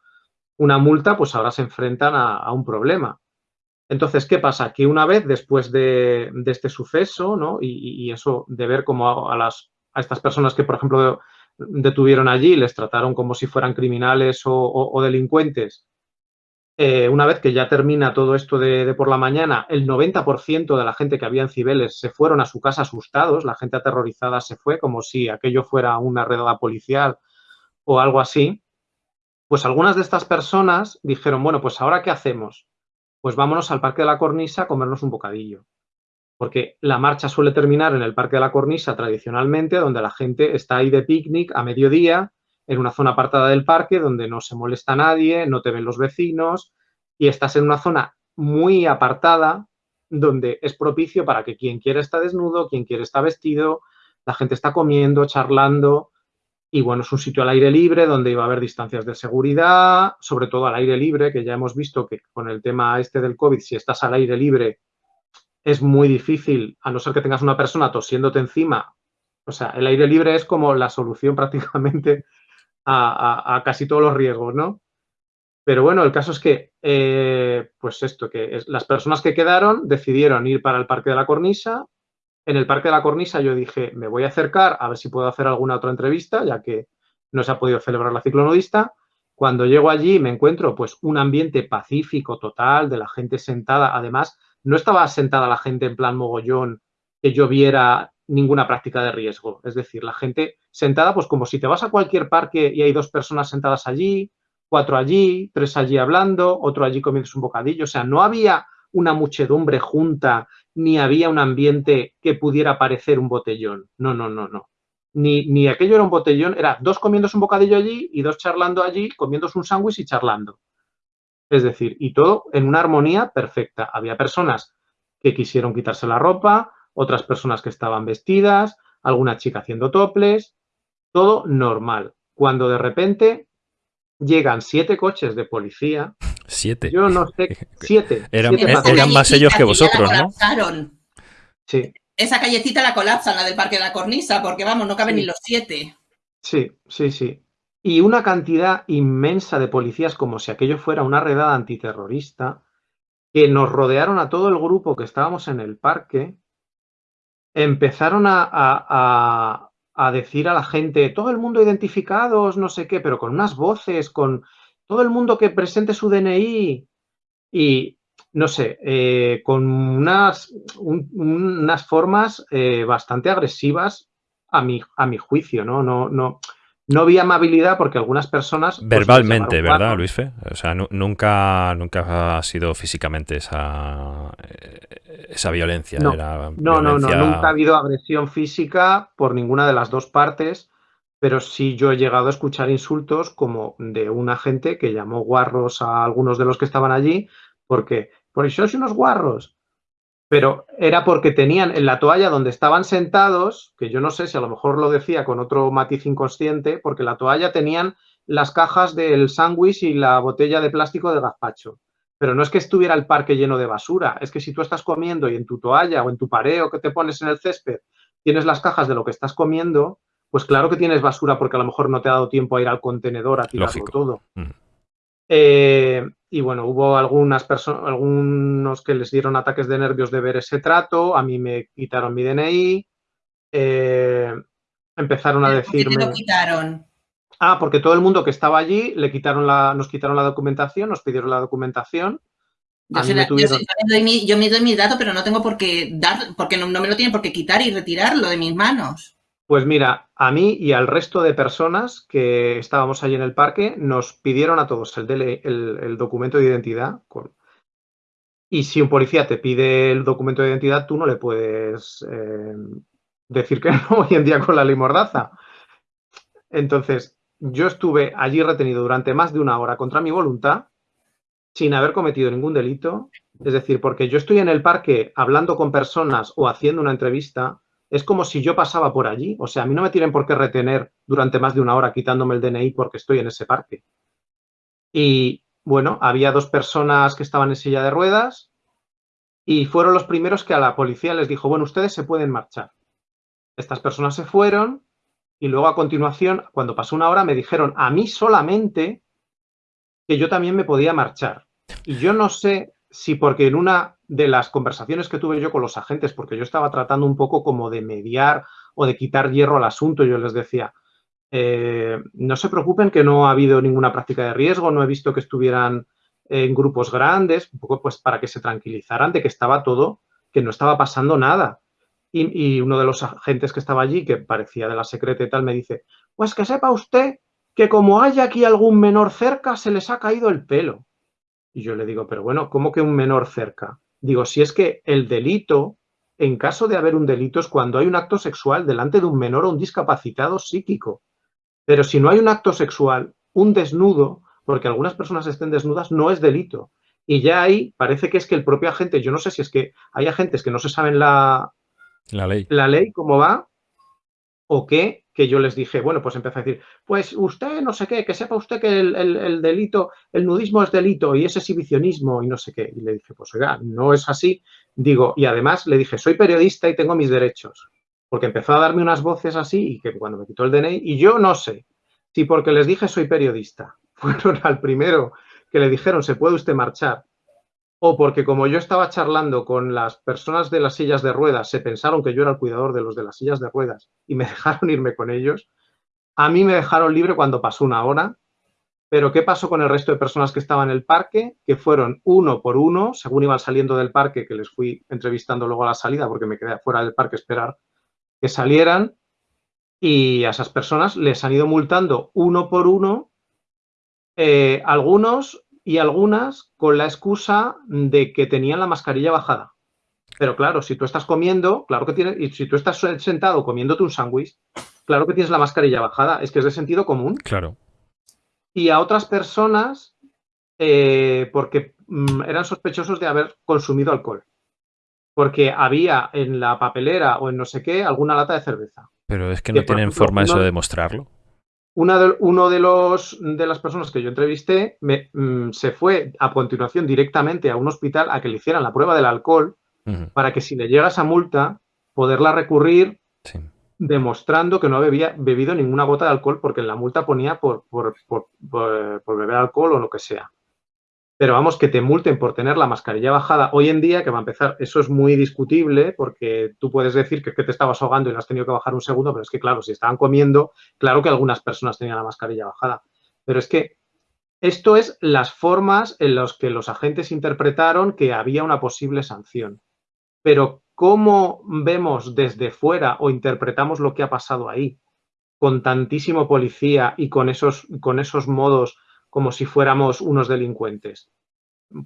una multa, pues ahora se enfrentan a, a un problema. Entonces, ¿qué pasa? Que una vez después de, este suceso, ¿no? Y, eso de ver cómo a, estas personas que, por ejemplo, detuvieron allí, les trataron como si fueran criminales o delincuentes, eh, una vez que ya termina todo esto de, de por la mañana, el 90% de la gente que había en Cibeles se fueron a su casa asustados, la gente aterrorizada se fue como si aquello fuera una redada policial o algo así, pues algunas de estas personas dijeron, bueno, pues ahora ¿qué hacemos? Pues vámonos al Parque de la Cornisa a comernos un bocadillo. Porque la marcha suele terminar en el Parque de la Cornisa tradicionalmente, donde la gente está ahí de picnic a mediodía, en una zona apartada del parque donde no se molesta nadie, no te ven los vecinos y estás en una zona muy apartada donde es propicio para que quien quiera está desnudo, quien quiere está vestido, la gente está comiendo, charlando y bueno, es un sitio al aire libre donde iba a haber distancias de seguridad, sobre todo al aire libre, que ya hemos visto que con el tema este del COVID, si estás al aire libre es muy difícil, a no ser que tengas una persona tosiéndote encima. O sea, el aire libre es como la solución [LAUGHS] prácticamente a, casi todos los riesgos, ¿no? Pero bueno, el caso es que, eh, pues esto, que es, las personas que quedaron decidieron ir para el Parque de la Cornisa. En el Parque de la Cornisa yo dije, me voy a acercar a ver si puedo hacer alguna otra entrevista, ya que no se ha podido celebrar la ciclonudista. Cuando llego allí me encuentro pues un ambiente pacífico total, de la gente sentada. Además, no estaba sentada la gente en plan mogollón que yo viera ninguna práctica de riesgo. Es decir, la gente sentada, pues como si te vas a cualquier parque y hay dos personas sentadas allí, cuatro allí, tres allí hablando, otro allí comiendo un bocadillo. O sea, no había una muchedumbre junta, ni había un ambiente que pudiera parecer un botellón. No, no, no, no. Ni, ni aquello era un botellón, era dos comiéndose un bocadillo allí y dos charlando allí, comiéndose un sándwich y charlando. Es decir, y todo en una armonía perfecta. Había personas que quisieron quitarse la ropa, otras personas que estaban vestidas, alguna chica haciendo toples, todo normal. Cuando de repente llegan siete coches de policía. Siete. Yo no sé, [LAUGHS] siete. Eran, siete eran, eran más ellos que vosotros, ¿no? Sí. Esa callecita la colapsan, la del Parque de la Cornisa, porque vamos, no caben Sí. ni los siete. Sí, sí, sí. Y una cantidad inmensa de policías, como si aquello fuera una redada antiterrorista, que nos rodearon a todo el grupo que estábamos en el parque, empezaron a, a, a, a decir a la gente, todo el mundo identificados, no sé qué, pero con unas voces, con todo el mundo que presente su DNI y, no sé, eh, con unas, un, unas formas eh, bastante agresivas a mi, a mi juicio, ¿no? No, no, No vi amabilidad porque algunas personas... pues, Verbalmente, ¿verdad, Luis Fe? O sea, nunca, nunca ha sido físicamente esa, eh, esa violencia. No, no, no, nunca ha habido agresión física por ninguna de las dos partes, pero sí yo he llegado a escuchar insultos como de una gente que llamó guarros a algunos de los que estaban allí, porque, por eso sois unos guarros, pero era porque tenían en la toalla donde estaban sentados, que yo no sé si a lo mejor lo decía con otro matiz inconsciente, porque la toalla tenían las cajas del sándwich y la botella de plástico de gazpacho. Pero no es que estuviera el parque lleno de basura, es que si tú estás comiendo y en tu toalla o en tu pareo que te pones en el césped tienes las cajas de lo que estás comiendo, pues claro que tienes basura porque a lo mejor no te ha dado tiempo a ir al contenedor a tirarlo todo. Mm. Eh, y bueno, hubo algunas personas, algunos que les dieron ataques de nervios de ver ese trato, a mí me quitaron mi DNI, eh, empezaron a decirme... ¿Por qué lo quitaron? Ah, porque todo el mundo que estaba allí le quitaron la, nos quitaron la documentación, nos pidieron la documentación. Yo, me doy mi, yo, me doy mi, dato, pero no tengo por qué dar, porque no, no me lo tienen por qué quitar y retirarlo de mis manos. Pues mira, a mí y al resto de personas que estábamos allí en el parque nos pidieron a todos el, documento de identidad. Y si un policía te pide el documento de identidad, tú no le puedes eh, decir que [LAUGHS] no hoy en día con la ley mordaza. Entonces, yo estuve allí retenido durante más de una hora contra mi voluntad, sin haber cometido ningún delito. Es decir, porque yo estoy en el parque hablando con personas o haciendo una entrevista es como si yo pasaba por allí. O sea, a mí no me tienen por qué retener durante más de una hora quitándome el DNI porque estoy en ese parque. Y bueno, había dos personas que estaban en silla de ruedas y fueron los primeros que a la policía les dijo, bueno, ustedes se pueden marchar. Estas personas se fueron y luego a continuación, cuando pasó una hora, me dijeron a mí solamente que yo también me podía marchar. Y yo no sé si porque en una de las conversaciones que tuve yo con los agentes, porque yo estaba tratando un poco como de mediar o de quitar hierro al asunto, yo les decía, eh, no se preocupen que no ha habido ninguna práctica de riesgo, no he visto que estuvieran en grupos grandes, un poco pues para que se tranquilizaran de que estaba todo, que no estaba pasando nada. Y, y uno de los agentes que estaba allí, que parecía de la secreta y tal, me dice, pues que sepa usted que como hay aquí algún menor cerca, se les ha caído el pelo. Y yo le digo, pero bueno, ¿cómo que un menor cerca? Digo, si es que el delito, en caso de haber un delito, es cuando hay un acto sexual delante de un menor o un discapacitado psíquico. Pero si no hay un acto sexual, un desnudo, porque algunas personas estén desnudas, no es delito. Y ya ahí parece que es que el propio agente, yo no sé si es que hay agentes que no se saben la, la ley, la ley cómo va, o qué, que yo les dije, bueno, pues empecé a decir, pues usted no sé qué, que sepa usted que el, delito, el nudismo es delito y es exhibicionismo y no sé qué. Y le dije, pues oiga, no es así. Digo, y además le dije, soy periodista y tengo mis derechos. Porque empezó a darme unas voces así y que cuando me quitó el DNI, y yo no sé si porque les dije soy periodista, [LAUGHS] fueron al primero que le dijeron, se puede usted marchar, o porque como yo estaba charlando con las personas de las sillas de ruedas, se pensaron que yo era el cuidador de los de las sillas de ruedas y me [LAUGHS] dejaron irme con ellos. A mí me dejaron libre cuando pasó una hora, pero ¿qué pasó con el resto de personas que estaban en el parque? Que fueron uno por uno, según iban saliendo del parque, que les fui entrevistando luego a la salida porque me quedé fuera del parque esperar que salieran, y a esas personas les han ido multando uno por uno, eh, algunos y algunas con la excusa de que tenían la mascarilla bajada. Pero claro, si tú estás comiendo, claro que tienes, y si tú estás sentado comiéndote un sándwich, claro que tienes la mascarilla bajada, es que es de sentido común. Claro. Y a otras personas, eh, porque mm, eran sospechosos de haber consumido alcohol. Porque había en la papelera o en no sé qué alguna lata de cerveza. Pero es que no tienen forma eso de demostrarlo de, uno de, los, de las personas que yo entrevisté me, mm, se fue a continuación directamente a un hospital a que le hicieran la prueba del alcohol para que si le llega esa multa, poderla recurrir demostrando que no había bebido ninguna gota de alcohol porque en la multa ponía por, por, por beber alcohol o lo que sea. Pero vamos, que te multen por tener la mascarilla bajada hoy en día, que va a empezar, eso es muy discutible porque tú puedes decir que, te estabas ahogando y lo has tenido que bajar un segundo, pero es que claro, si estaban comiendo, claro que algunas personas tenían la mascarilla bajada. Pero es que esto es las formas en las que los agentes interpretaron que había una posible sanción. Pero cómo vemos desde fuera o interpretamos lo que ha pasado ahí, con tantísimo policía y con esos, con esos modos como si fuéramos unos delincuentes?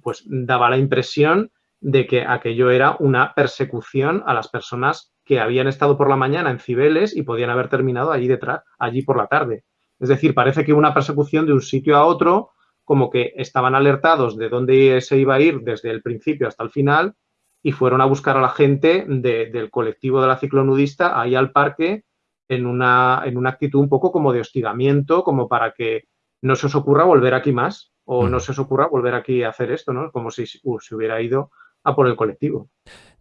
Pues daba la impresión de que aquello era una persecución a las personas que habían estado por la mañana en Cibeles y podían haber terminado allí detrás, allí por la tarde. Es decir, parece que una persecución de un sitio a otro, como que estaban alertados de dónde se iba a ir desde el principio hasta el final y fueron a buscar a la gente del colectivo de la ciclonudista ahí al parque en una, en una actitud un poco como de hostigamiento, como para que no se os ocurra volver aquí más o no se os ocurra volver aquí a hacer esto, ¿no? Como si uh, se hubiera ido a por el colectivo.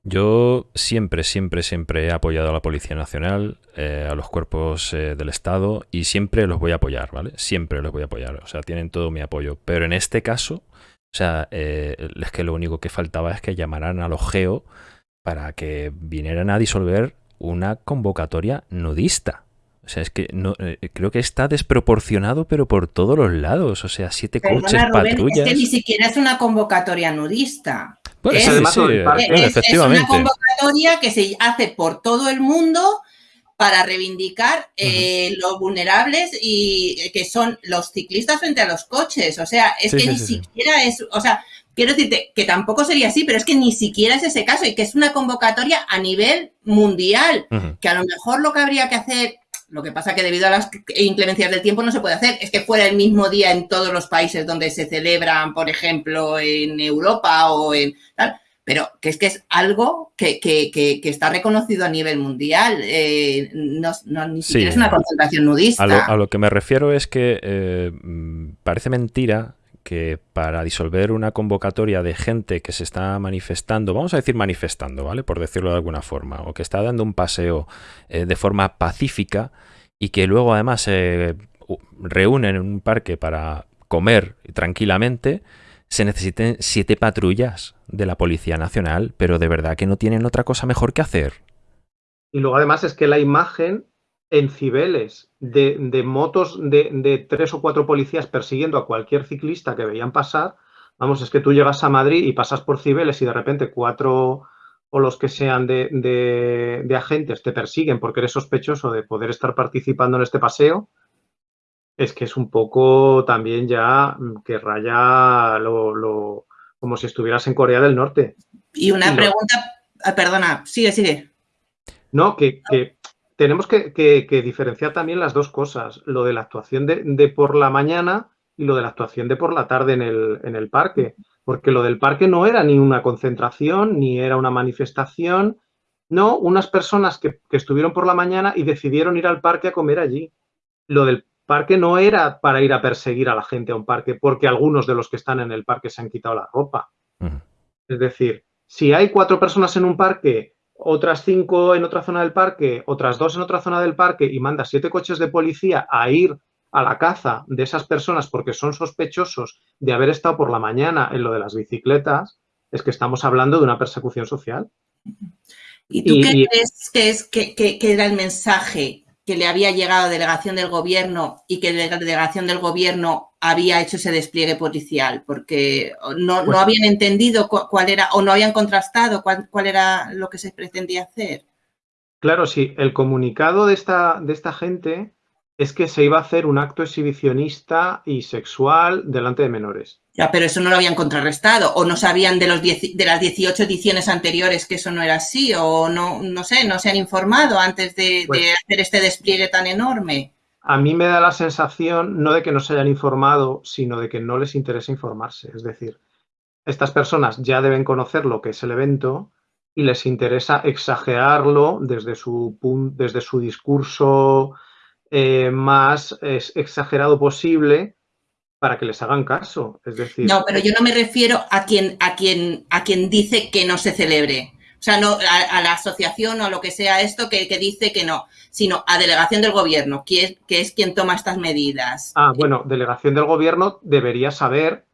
Yo siempre, siempre, siempre he apoyado a la Policía Nacional, eh, a los cuerpos eh, del Estado y siempre los voy a apoyar, ¿vale? Siempre los voy a apoyar, o sea, tienen todo mi apoyo. Pero en este caso, o sea, eh, es que lo único que faltaba es que llamaran a los GEO para que vinieran a disolver una convocatoria nudista. O sea, es que no, creo que está desproporcionado, pero por todos los lados. O sea, siete coches, patrullas. Es que ni siquiera es una convocatoria nudista es, una convocatoria que se hace por todo el mundo para reivindicar eh, los vulnerables y que son los ciclistas frente a los coches. O sea, es que ni siquiera es, o sea, quiero decirte que tampoco sería así, pero es que ni siquiera es ese caso y que es una convocatoria a nivel mundial, que a lo mejor lo que habría que hacer lo que pasa que debido a las inclemencias del tiempo no se puede hacer. Es que fuera el mismo día en todos los países donde se celebran, por ejemplo, en Europa o en tal. Pero que es que es algo que, está reconocido a nivel mundial. Eh, no, ni siquiera es una concentración nudista. A lo, que me refiero es que eh, parece mentira que para disolver una convocatoria de gente que se está manifestando, vamos a decir manifestando, ¿vale? Por decirlo de alguna forma, o que está dando un paseo eh, de forma pacífica y que luego además se reúnen en un parque para comer tranquilamente, se necesiten siete patrullas de la Policía Nacional, pero de verdad que no tienen otra cosa mejor que hacer. Y luego además es que la imagen en Cibeles de, motos de, tres o cuatro policías persiguiendo a cualquier ciclista que veían pasar, vamos, es que tú llegas a Madrid y pasas por Cibeles y de repente cuatro o los que sean de, agentes te persiguen porque eres sospechoso de poder estar participando en este paseo, es que es un poco también ya que raya lo, como si estuvieras en Corea del Norte. Y una pregunta, ah, perdona, sigue, sigue. No, que, que tenemos que, diferenciar también las dos cosas, lo de la actuación de, por la mañana y lo de la actuación de por la tarde en el, parque, porque lo del parque no era ni una concentración, ni era una manifestación, no, unas personas que, estuvieron por la mañana y decidieron ir al parque a comer allí. Lo del parque no era para ir a perseguir a la gente a un parque, porque algunos de los que están en el parque se han quitado la ropa. Es decir, si hay cuatro personas en un parque otras cinco en otra zona del parque, otras dos en otra zona del parque y manda siete coches de policía a ir a la caza de esas personas porque son sospechosos de haber estado por la mañana en lo de las bicicletas, es que estamos hablando de una persecución social. ¿Y tú qué crees que, es, que, era el mensaje que le había llegado delegación del gobierno y que la delegación del gobierno había hecho ese despliegue policial, porque no, pues habían entendido cuál era o no habían contrastado cuál, era lo que se pretendía hacer. Claro, sí, el comunicado de esta, de esta gente es que se iba a hacer un acto exhibicionista y sexual delante de menores. Ya, pero eso no lo habían contrarrestado, o no sabían de, los de las 18 ediciones anteriores que eso no era así, o no, no sé, no se han informado antes de, pues hacer este despliegue tan enorme. A mí me da la sensación no de que no se hayan informado, sino de que no les interesa informarse. Es decir, estas personas ya deben conocer lo que es el evento y les interesa exagerarlo desde su, desde su discurso eh, más exagerado posible para que les hagan caso. Es decir. No, pero yo no me refiero a quien, a quien, a quien dice que no se celebre. O sea, no a, la asociación o lo que sea esto que, dice que no, sino a delegación del gobierno, que es, que es quien toma estas medidas. Ah, bueno, delegación del gobierno debería saber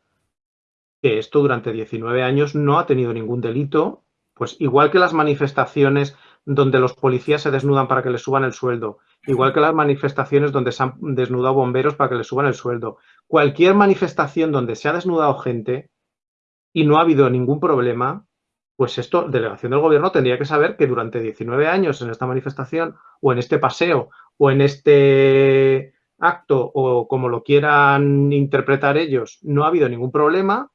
que esto durante 19 años no ha tenido ningún delito, pues igual que las manifestaciones donde los policías se desnudan para que les suban el sueldo, igual que las manifestaciones donde se han desnudado bomberos para que les suban el sueldo. Cualquier manifestación donde se ha desnudado gente y no ha habido ningún problema, pues esto, delegación del gobierno tendría que saber que durante 19 años en esta manifestación o en este paseo o en este acto o como lo quieran interpretar ellos, no ha habido ningún problema,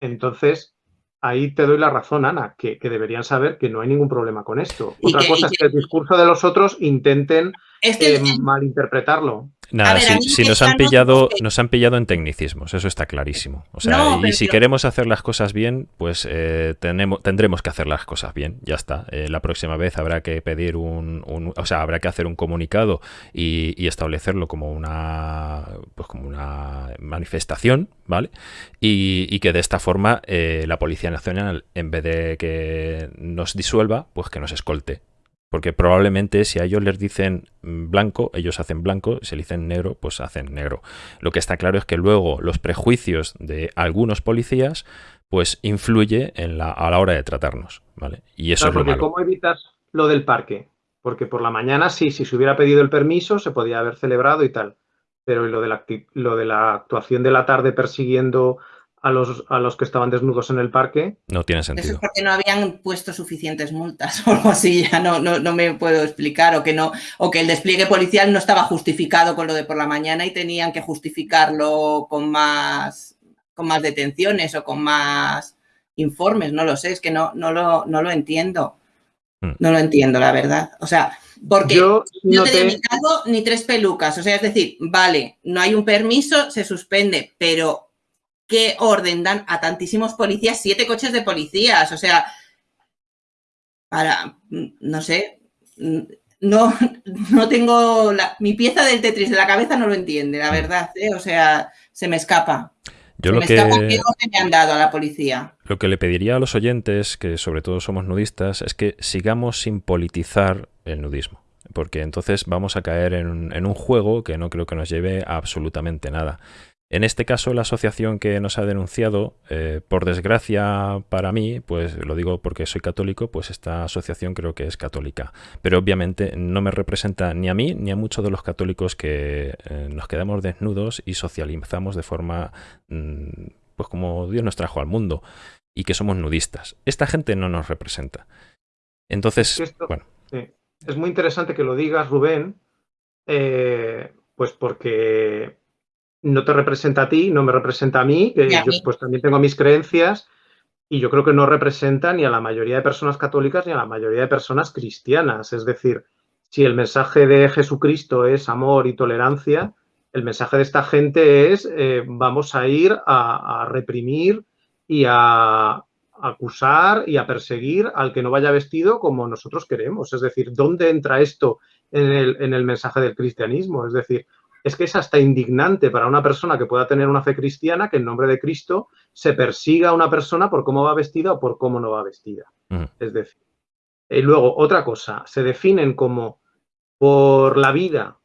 entonces ahí te doy la razón, Ana, que, deberían saber que no hay ningún problema con esto. Otra cosa es que el discurso de los otros intenten eh, malinterpretarlo. Nada, si, nos han pillado, nos han pillado en tecnicismos, eso está clarísimo. O sea, y si queremos hacer las cosas bien, pues eh, tenemos, tendremos que hacer las cosas bien, ya está. Eh, la próxima vez habrá que pedir un, o sea, habrá que hacer un comunicado y, establecerlo como una, pues como una manifestación, ¿vale? Y, y que de esta forma eh, la Policía Nacional, en vez de que nos disuelva, pues que nos escolte porque probablemente si a ellos les dicen blanco, ellos hacen blanco, si le dicen negro, pues hacen negro. Lo que está claro es que luego los prejuicios de algunos policías pues influye en la, a la hora de tratarnos, ¿vale? Y eso es lo ¿Cómo evitas lo del parque? Porque por la mañana sí, si se hubiera pedido el permiso se podía haber celebrado y tal. Pero lo de la, lo de la actuación de la tarde persiguiendo a los, a los que estaban desnudos en el parque. No tiene sentido. Eso es porque no habían puesto suficientes multas [LAUGHS] o algo así, ya no, no, me puedo explicar, o que no, o que el despliegue policial no estaba justificado con lo de por la mañana y tenían que justificarlo con más, con más detenciones o con más informes, no lo sé, es que no, no, lo, no lo entiendo. Hmm. No lo entiendo, la verdad. O sea, porque yo no tenía mi caso ni tres pelucas. O sea, es decir, vale, no hay un permiso, se suspende, pero qué orden dan a tantísimos policías, siete coches de policías, o sea, para, no sé, no, no tengo, mi pieza del Tetris de la cabeza no lo entiende, la verdad, ¿eh? o sea, se me escapa. Yo lo que, me han dado a la policía. Lo que le pediría a los oyentes, que sobre todo somos nudistas, es que sigamos sin politizar el nudismo. Porque entonces vamos a caer en en un juego que no creo que nos lleve a absolutamente nada. En este caso, la asociación que nos ha denunciado, eh, por desgracia para mí, pues lo digo porque soy católico, pues esta asociación creo que es católica. Pero obviamente no me representa ni a mí ni a muchos de los católicos que eh, nos quedamos desnudos y socializamos de forma, mm, pues como Dios nos trajo al mundo y que somos nudistas. Esta gente no nos representa. Entonces, bueno. Es muy interesante que lo digas, Rubén, eh, pues porque no te representa a ti, no me representa a mí, que yo pues también tengo mis creencias y yo creo que no representa ni a la mayoría de personas católicas ni a la mayoría de personas cristianas. Es decir, si el mensaje de Jesucristo es amor y tolerancia, el mensaje de esta gente es eh, vamos a ir a, reprimir y a, acusar y a perseguir al que no vaya vestido como nosotros queremos. Es decir, ¿dónde entra esto en el, en el mensaje del cristianismo? Es decir, es que es hasta indignante para una persona que pueda tener una fe cristiana que en nombre de Cristo se persiga a una persona por cómo va vestida o por cómo no va vestida. Es decir, y luego otra cosa, se definen como por la vida,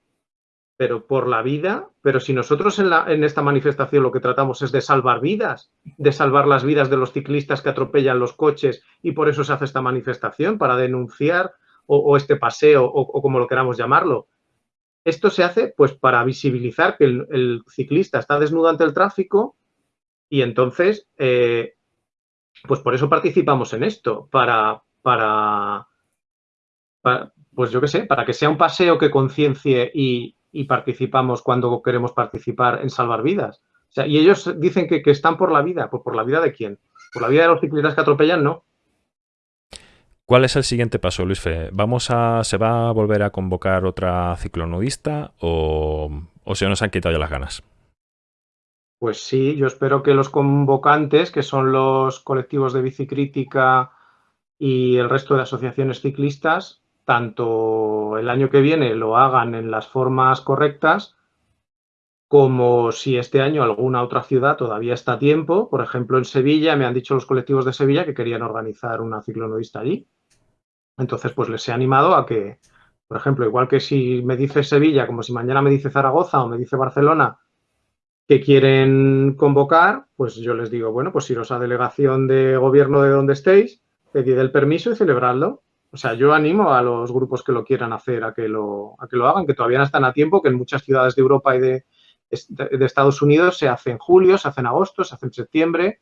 pero por la vida, pero si nosotros en, la, en esta manifestación lo que tratamos es de salvar vidas, de salvar las vidas de los ciclistas que atropellan los coches y por eso se hace esta manifestación, para denunciar o, este paseo o como lo queramos llamarlo, esto se hace pues para visibilizar que el, ciclista está desnudo ante el tráfico y entonces, eh, pues por eso participamos en esto, para, para, pues yo qué sé, para que sea un paseo que conciencie y, participamos cuando queremos participar en salvar vidas. O sea, y ellos dicen que, que están por la vida, pues por la vida de quién? Por la vida de los ciclistas que atropellan, no. ¿Cuál es el siguiente paso, Luis Fe? ¿Vamos a, ¿Se va a volver a convocar otra ciclonudista o, o se nos han quitado ya las ganas? Pues sí, yo espero que los convocantes, que son los colectivos de bicicrítica y el resto de asociaciones ciclistas, tanto el año que viene lo hagan en las formas correctas, como si este año alguna otra ciudad todavía está a tiempo. Por ejemplo, en Sevilla me han dicho los colectivos de Sevilla que querían organizar una ciclonudista allí. Entonces, pues les he animado a que, por ejemplo, igual que si me dice Sevilla, como si mañana me dice Zaragoza o me dice Barcelona, que quieren convocar, pues yo les digo, bueno, pues iros a delegación de gobierno de donde estéis, pedid el permiso y celebradlo. O sea, yo animo a los grupos que lo quieran hacer a que lo, a que lo hagan, que todavía no están a tiempo, que en muchas ciudades de Europa y de, Estados Unidos se hace en julio, se hace en agosto, se hace en septiembre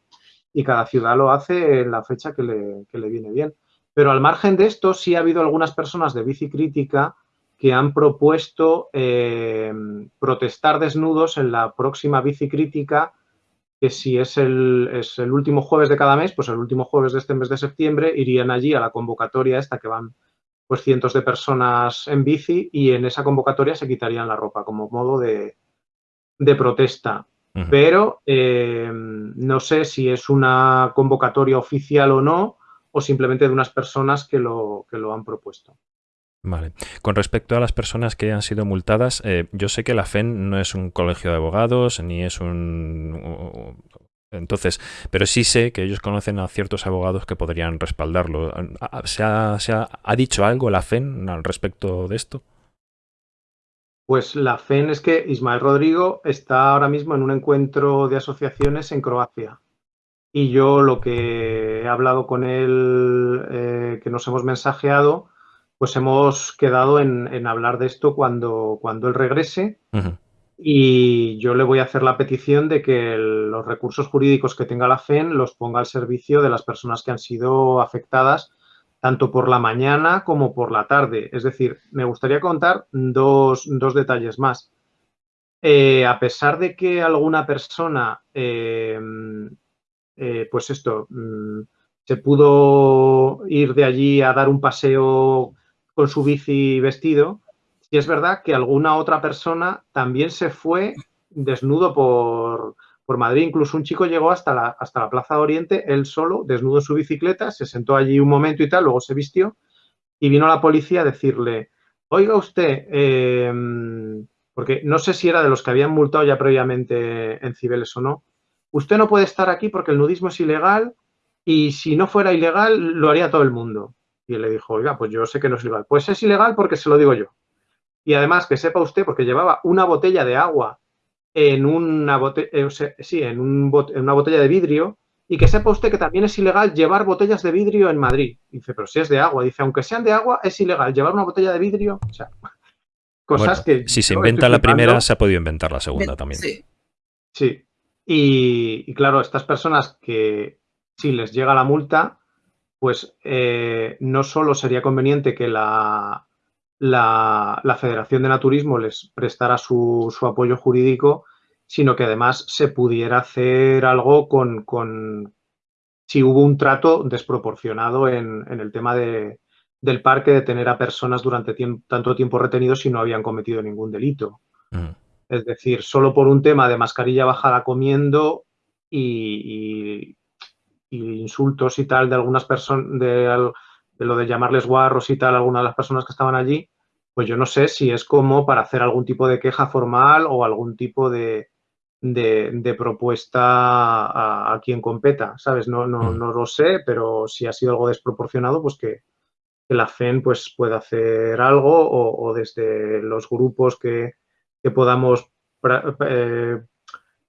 y cada ciudad lo hace en la fecha que le viene bien. Pero al margen de esto, sí ha habido algunas personas de bicicrítica que han propuesto eh, protestar desnudos en la próxima bicicrítica, que si es el, es el último jueves de cada mes, pues el último jueves de este mes de septiembre irían allí a la convocatoria esta que van pues cientos de personas en bici y en esa convocatoria se quitarían la ropa como modo de, de protesta. Pero eh, no sé si es una convocatoria oficial o no, o simplemente de unas personas que lo, que lo han propuesto. Vale. Con respecto a las personas que han sido multadas, eh, yo sé que la FEN no es un colegio de abogados, ni es un... Entonces, pero sí sé que ellos conocen a ciertos abogados que podrían respaldarlo. ¿Se ha, se ha, ha dicho algo la FEN al respecto de esto? Pues la FEN es que Ismael Rodrigo está ahora mismo en un encuentro de asociaciones en Croacia. Y yo lo que he hablado con él, eh, que nos hemos mensajeado, pues hemos quedado en, en, hablar de esto cuando, cuando él regrese. Uh -huh. Y yo le voy a hacer la petición de que el, los recursos jurídicos que tenga la FEN los ponga al servicio de las personas que han sido afectadas tanto por la mañana como por la tarde. Es decir, me gustaría contar dos, dos detalles más. Eh, a pesar de que alguna persona, eh, eh, pues esto, mm, se pudo ir de allí a dar un paseo con su bici vestido, sí es verdad que alguna otra persona también se fue desnudo por, por Madrid. Incluso un chico llegó hasta la, hasta la Plaza de Oriente, él solo, desnudo en su bicicleta, se sentó allí un momento y tal, luego se vistió y vino la policía a decirle, oiga usted, eh, porque no sé si era de los que habían multado ya previamente en Cibeles o no, usted no puede estar aquí porque el nudismo es ilegal y si no fuera ilegal lo haría todo el mundo. Y él le dijo, oiga, pues yo sé que no es ilegal. Pues es ilegal porque se lo digo yo. Y además que sepa usted, porque llevaba una botella de agua en una, bote eh, sí, en, un bot en una botella de vidrio y que sepa usted que también es ilegal llevar botellas de vidrio en Madrid. Dice, pero si es de agua. Dice, aunque sean de agua, es ilegal llevar una botella de vidrio. O sea, cosas bueno, que... Si se inventa la primera, se ha podido inventar la segunda también. Sí. Sí. Y, claro, estas personas que si les llega la multa, pues eh, no solo sería conveniente que la, la, Federación de Naturismo les prestara su, su, apoyo jurídico, sino que además se pudiera hacer algo con, con si hubo un trato desproporcionado en, en el tema de, del parque de tener a personas durante tanto tiempo retenidos y no habían cometido ningún delito. Mm. Es decir, solo por un tema de mascarilla bajada comiendo y, y, y insultos y tal de algunas personas, de, de, lo de llamarles guarros y tal a algunas de las personas que estaban allí, pues yo no sé si es como para hacer algún tipo de queja formal o algún tipo de, de, de propuesta a, a, quien competa, ¿sabes? No, no, no, lo sé, pero si ha sido algo desproporcionado, pues que, que la FEN pues, pueda hacer algo o, o desde los grupos que, que podamos eh,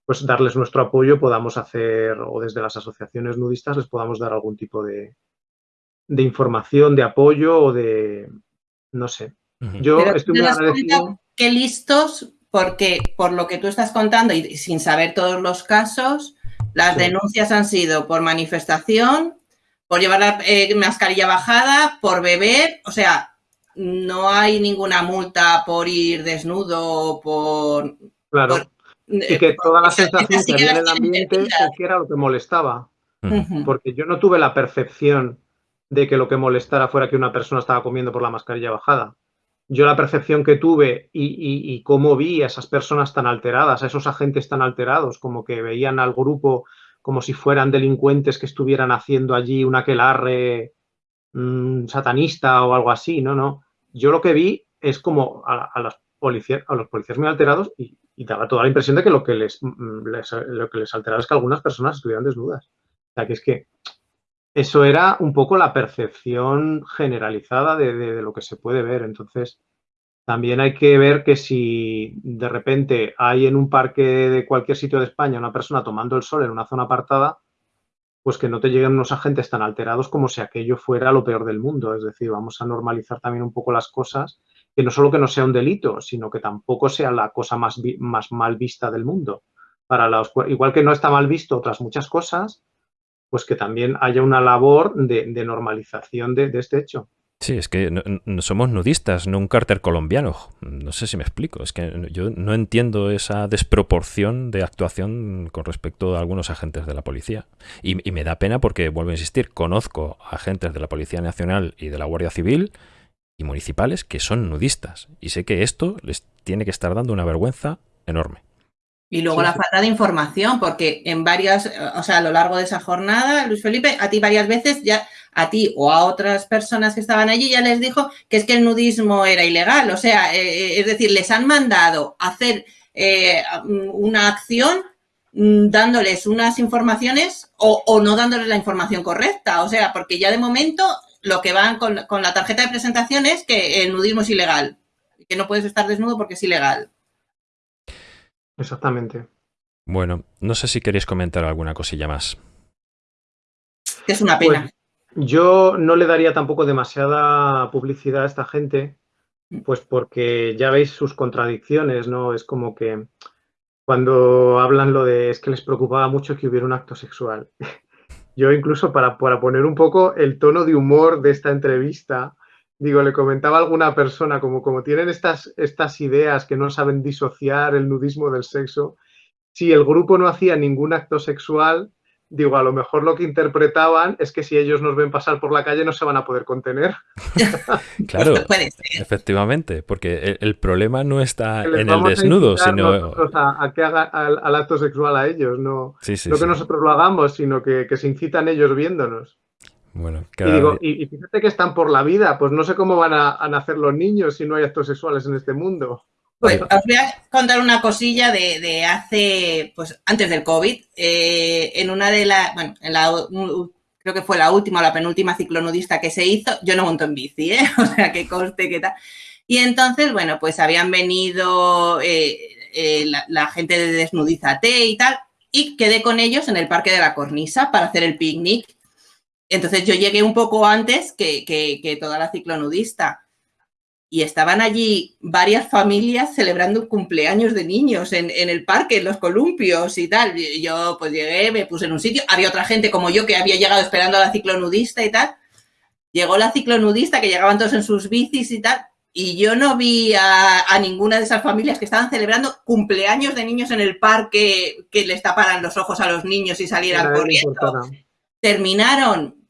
pues darles nuestro apoyo, podamos hacer, o desde las asociaciones nudistas les podamos dar algún tipo de, de información, de apoyo o de, no sé, yo Pero estoy muy agradecido. Qué listos, porque por lo que tú estás contando y sin saber todos los casos, las sí. denuncias han sido por manifestación, por llevar la eh, mascarilla bajada, por beber, o sea, no hay ninguna multa por ir desnudo, por... Claro. Por, y que toda la sensación que había en el ambiente es que era lo que molestaba. Uh -huh. Porque yo no tuve la percepción de que lo que molestara fuera que una persona estaba comiendo por la mascarilla bajada yo la percepción que tuve y, y, y, cómo vi a esas personas tan alteradas, a esos agentes tan alterados, como que veían al grupo como si fueran delincuentes que estuvieran haciendo allí un aquelarre mmm, satanista o algo así, no, no. Yo lo que vi es como a, a, los policías muy alterados y, daba toda la impresión de que lo que les, les, lo que les alteraba es que algunas personas estuvieran desnudas. O sea, que es que eso era un poco la percepción generalizada de, lo que se puede ver. Entonces, también hay que ver que si de repente hay en un parque de cualquier sitio de España una persona tomando el sol en una zona apartada, pues que no te lleguen unos agentes tan alterados como si aquello fuera lo peor del mundo. Es decir, vamos a normalizar también un poco las cosas, que no solo que no sea un delito, sino que tampoco sea la cosa más, más mal vista del mundo. Para los, igual que no está mal visto otras muchas cosas, pues que también haya una labor de, normalización de, este hecho. Sí, es que no, somos nudistas, no un cárter colombiano. No sé si me explico. Es que yo no entiendo esa desproporción de actuación con respecto a algunos agentes de la policía. Y, y me da pena porque, vuelvo a insistir, conozco agentes de la Policía Nacional y de la Guardia Civil y municipales que son nudistas. Y sé que esto les tiene que estar dando una vergüenza enorme. Y luego la falta de información, porque en varias, o sea, a lo largo de esa jornada, Luis Felipe, a ti varias veces ya, a ti o a otras personas que estaban allí, ya les dijo que es que el nudismo era ilegal. O sea, eh, eh, es decir, les han mandado hacer eh, una acción mm, dándoles unas informaciones o, o, no dándoles la información correcta. O sea, porque ya de momento lo que van con, la tarjeta de presentación es que el nudismo es ilegal, que no puedes estar desnudo porque es ilegal. Exactamente. Bueno, no sé si queréis comentar alguna cosilla más. Es una pena. Pues, yo no le daría tampoco demasiada publicidad a esta gente, pues porque ya veis sus contradicciones, ¿no? Es como que cuando hablan lo de es que les preocupaba mucho que hubiera un acto sexual. [LAUGHS] Yo incluso para, para poner un poco el tono de humor de esta entrevista, digo, le comentaba a alguna persona, como, como tienen estas, estas ideas que no saben disociar el nudismo del sexo, si el grupo no hacía ningún acto sexual, digo, a lo mejor lo que interpretaban es que si ellos nos ven pasar por la calle no se van a poder contener. [LAUGHS] claro, efectivamente, porque el, problema no está en el desnudo, sino... A, que haga al, acto sexual a ellos, no, no que nosotros lo hagamos, sino que, se incitan ellos viéndonos. Bueno, y, digo, y, fíjate que están por la vida, pues no sé cómo van a, a nacer los niños si no hay actos sexuales en este mundo. Pues os voy a contar una cosilla de, hace, pues antes del COVID, eh, en una de las, bueno, en la, creo que fue la última o la penúltima ciclonudista que se hizo, yo no monto en bici, ¿eh? [LAUGHS] o sea, que coste, que tal. Y entonces, bueno, pues habían venido eh, eh, la, gente de Desnudízate y tal, y quedé con ellos en el Parque de la Cornisa para hacer el picnic. Entonces yo llegué un poco antes que, que toda la ciclonudista y estaban allí varias familias celebrando cumpleaños de niños en, el parque, en los columpios y tal. yo pues llegué, me puse en un sitio, había otra gente como yo que había llegado esperando a la ciclonudista y tal. Llegó la ciclonudista, que llegaban todos en sus bicis y tal, y yo no vi a, ninguna de esas familias que estaban celebrando cumpleaños de niños en el parque que les taparan los ojos a los niños y salieran corriendo. Terminaron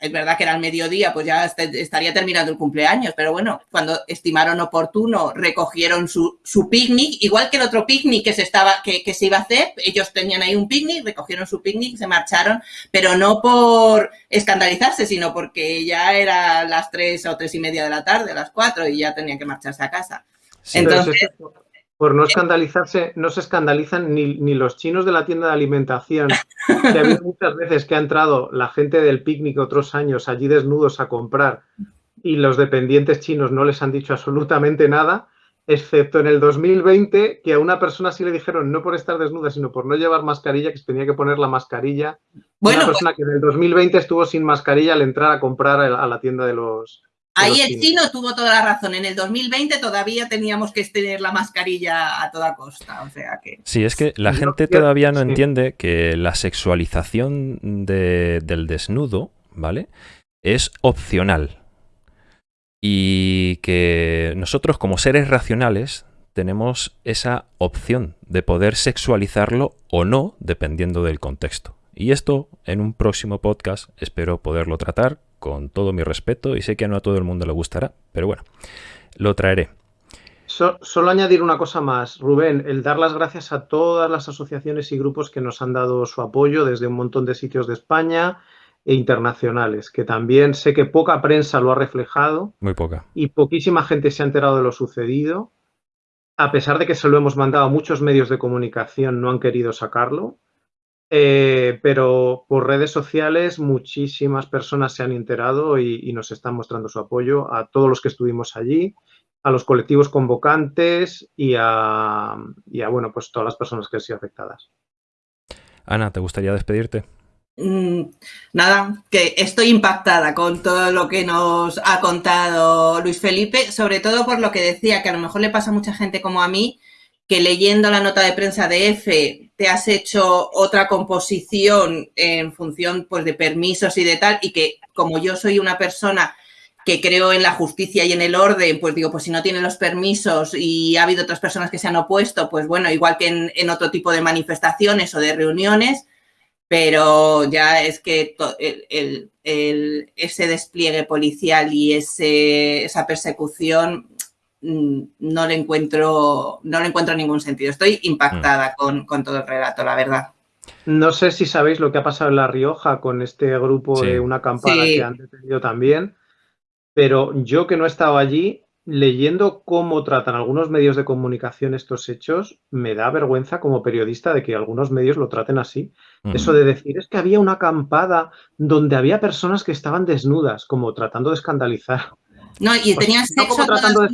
es verdad que era el mediodía, pues ya estaría terminando el cumpleaños, pero bueno, cuando estimaron oportuno, recogieron su, picnic, igual que el otro picnic que se, estaba, que, se iba a hacer, ellos tenían ahí un picnic, recogieron su picnic, se marcharon, pero no por escandalizarse, sino porque ya era las tres o tres y media de la tarde, las cuatro, y ya tenían que marcharse a casa. Entonces, por no escandalizarse, no se escandalizan ni, ni, los chinos de la tienda de alimentación, que ha habido [LAUGHS] muchas veces que ha entrado la gente del picnic otros años allí desnudos a comprar y los dependientes chinos no les han dicho absolutamente nada, excepto en el 2020, que a una persona sí le dijeron no por estar desnuda, sino por no llevar mascarilla, que se tenía que poner la mascarilla. Bueno, una persona que en el 2020 estuvo sin mascarilla al entrar a comprar a la tienda de los, Ahí el chino tuvo toda la razón. En el 2020 todavía teníamos que tener la mascarilla a toda costa. O sea que... Sí, es que la gente todavía no entiende que la sexualización del desnudo, ¿vale? Es opcional. Y que nosotros como seres racionales tenemos esa opción de poder sexualizarlo o no, dependiendo del contexto. Y esto en un próximo podcast espero poderlo tratar con todo mi respeto y sé que no a todo el mundo le gustará, pero bueno, lo traeré. solo añadir una cosa más, Rubén, el dar las gracias a todas las asociaciones y grupos que nos han dado su apoyo desde un montón de sitios de España e internacionales, que también sé que poca prensa lo ha reflejado. Muy poca. Y poquísima gente se ha enterado de lo sucedido. A pesar de que se lo hemos mandado a muchos medios de comunicación, no han querido sacarlo. Eh, pero por redes sociales muchísimas personas se han enterado y, nos están mostrando su apoyo a todos los que estuvimos allí, a los colectivos convocantes y a, bueno, pues todas las personas que han sido afectadas. Ana, ¿te gustaría despedirte? Mm, nada, que estoy impactada con todo lo que nos ha contado Luis Felipe, sobre todo por lo que decía, que a lo mejor le pasa a mucha gente como a mí, que leyendo la nota de prensa de F te has hecho otra composición en función pues, de permisos y de tal, y que como yo soy una persona que creo en la justicia y en el orden, pues digo, pues si no tiene los permisos y ha habido otras personas que se han opuesto, pues bueno, igual que en, otro tipo de manifestaciones o de reuniones, pero ya es que ese despliegue policial y ese, esa persecución no le encuentro no le encuentro ningún sentido. Estoy impactada mm. con, todo el relato, la verdad. No sé si sabéis lo que ha pasado en La Rioja con este grupo de una acampada que han detenido también. Pero yo que no he estado allí, leyendo cómo tratan algunos medios de comunicación estos hechos, me da vergüenza como periodista de que algunos medios lo traten así. Eso de decir es que había una acampada donde había personas que estaban desnudas, como tratando de escandalizar. No, y tenían sexo. tratando de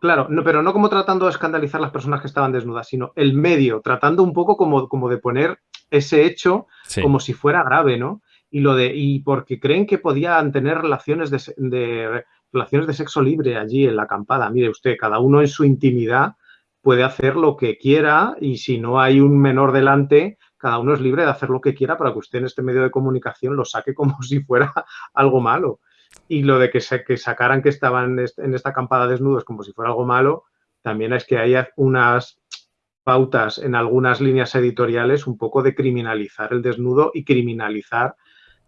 Claro, no, pero no como tratando de escandalizar las personas que estaban desnudas, sino el medio, tratando un poco como, como de poner ese hecho como si fuera grave, ¿no? y lo de y porque creen que podían tener relaciones de, relaciones de sexo libre allí en la acampada. Mire usted, cada uno en su intimidad puede hacer lo que quiera y si no hay un menor delante, cada uno es libre de hacer lo que quiera para que usted en este medio de comunicación lo saque como [LAUGHS] si fuera algo malo. Y lo de que, se, que sacaran que estaban en esta acampada desnudos como si fuera algo malo, también es que hay unas pautas en algunas líneas editoriales un poco de criminalizar el desnudo y criminalizar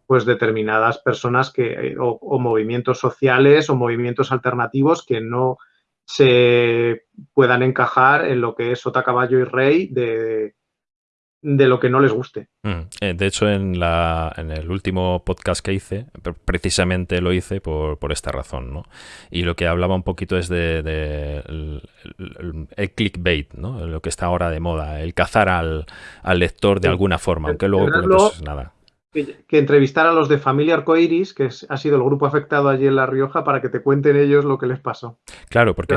pues determinadas personas que, eh, o, movimientos sociales o movimientos alternativos que no se puedan encajar en lo que es sota, caballo y rey de, de lo que no les guste. Mm, eh, de hecho, en, la, en el último podcast que hice, precisamente lo hice por, por esta razón, ¿no? Y lo que hablaba un poquito es de, el, clickbait, ¿no? Lo que está ahora de moda, el cazar al, al lector de alguna forma, aunque luego, pues, nada que, entrevistar a los de Familia Arcoiris, que ha sido el grupo afectado allí en La Rioja, para que te cuenten ellos lo que les pasó. Claro, porque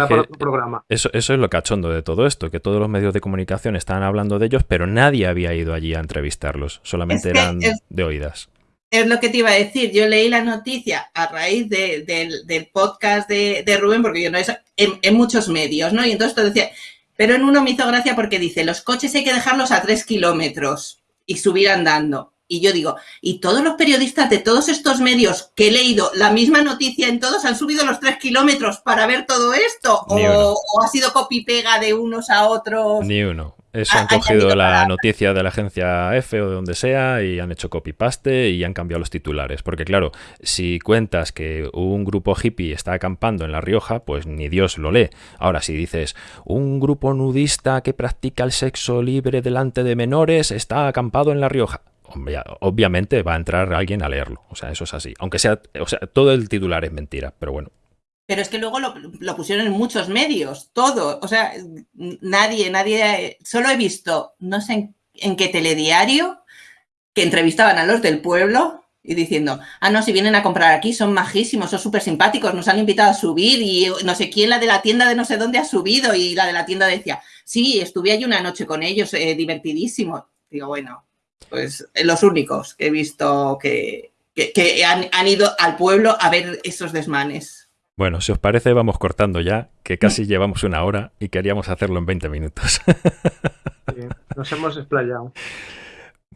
Eso, eso es lo cachondo de todo esto, que todos los medios de comunicación estaban hablando de ellos, pero nadie había ido allí a entrevistarlos, solamente eran de oídas. Es lo que te iba a decir, yo leí la noticia a raíz del podcast de, Rubén, porque yo no es en, muchos medios, ¿no? Y entonces te decía, pero en uno me hizo gracia porque dice, los coches hay que dejarlos a tres kilómetros y subir andando. Y yo digo, ¿y todos los periodistas de todos estos medios que he leído la misma noticia en todos han subido los tres kilómetros para ver todo esto? O, ha sido copy-pega de unos a otros? Ni uno. Eso han cogido la noticia de la agencia F o de donde sea y han hecho copy-paste y han cambiado los titulares. Porque claro, si cuentas que un grupo hippie está acampando en La Rioja, pues ni Dios lo lee. Ahora, si dices, un grupo nudista que practica el sexo libre delante de menores está acampado en La Rioja obviamente va a entrar alguien a leerlo. O sea, eso es así. Aunque sea, o sea, todo el titular es mentira, pero bueno. Pero es que luego lo, pusieron en muchos medios, todo. O sea, nadie, nadie. Solo he visto, no sé en, qué telediario, que entrevistaban a los del pueblo y diciendo, ah, no, si vienen a comprar aquí son majísimos, son súper simpáticos, nos han invitado a subir y no sé quién, la de la tienda de no sé dónde ha subido y la de la tienda decía, sí, estuve ahí una noche con ellos, eh, divertidísimo. Digo, bueno, pues los únicos que he visto que, han, ido al pueblo a ver esos desmanes. Bueno, si os parece, vamos cortando ya, que casi llevamos una hora y queríamos hacerlo en 20 minutos. nos hemos explayado. [LAUGHS]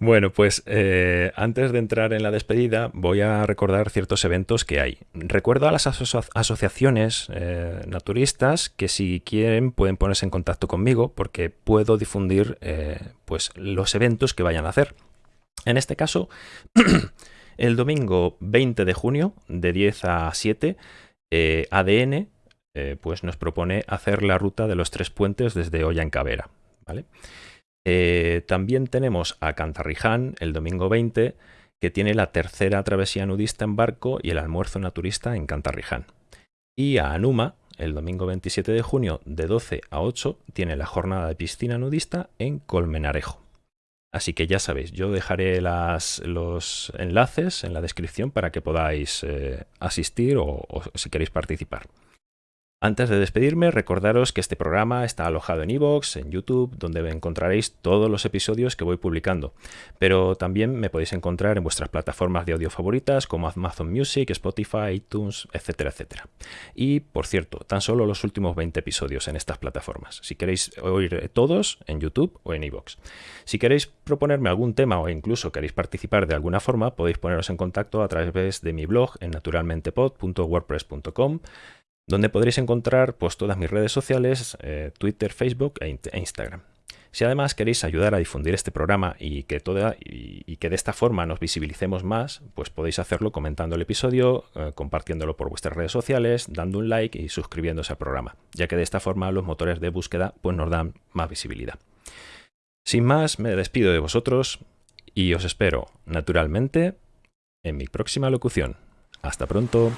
Bueno, pues eh, antes de entrar en la despedida voy a recordar ciertos eventos que hay. Recuerdo a las asociaciones eh, naturistas que si quieren pueden ponerse en contacto conmigo porque puedo difundir eh, pues los eventos que vayan a hacer. En este caso, [CLEARS THROAT] el domingo 20 de junio de 10 a 7, ADN pues nos propone hacer la ruta de los tres puentes desde Olla en. ¿vale? Eh, también tenemos a Cantarriján el domingo 20, que tiene la tercera travesía nudista en barco y el almuerzo naturista en Cantarriján. Y a Anuma, el domingo 27 de junio, de 12 a 8, tiene la jornada de piscina nudista en Colmenarejo. Así que ya sabéis, yo dejaré los enlaces en la descripción para que podáis eh, asistir o si queréis participar. Antes de despedirme, recordaros que este programa está alojado en iVoox, en YouTube, donde encontraréis todos los episodios que voy publicando. Pero también me podéis encontrar en vuestras plataformas de audio favoritas como Amazon Music, Spotify, iTunes, etcétera, etcétera. Y, por cierto, tan solo los últimos 20 episodios en estas plataformas. Si queréis oír todos, en YouTube o en iVoox. Si queréis proponerme algún tema o incluso queréis participar de alguna forma, podéis poneros en contacto a través de mi blog en naturalmentepod.wordpress.com donde podréis encontrar pues, todas mis redes sociales, eh, Twitter, Facebook e, e, Instagram. Si además queréis ayudar a difundir este programa y que, toda, y, que de esta forma nos visibilicemos más, pues podéis hacerlo comentando el episodio, eh, compartiéndolo por vuestras redes sociales, dando un like y suscribiéndose al programa, ya que de esta forma los motores de búsqueda pues, nos dan más visibilidad. Sin más, me despido de vosotros y os espero, naturalmente, en mi próxima locución. Hasta pronto.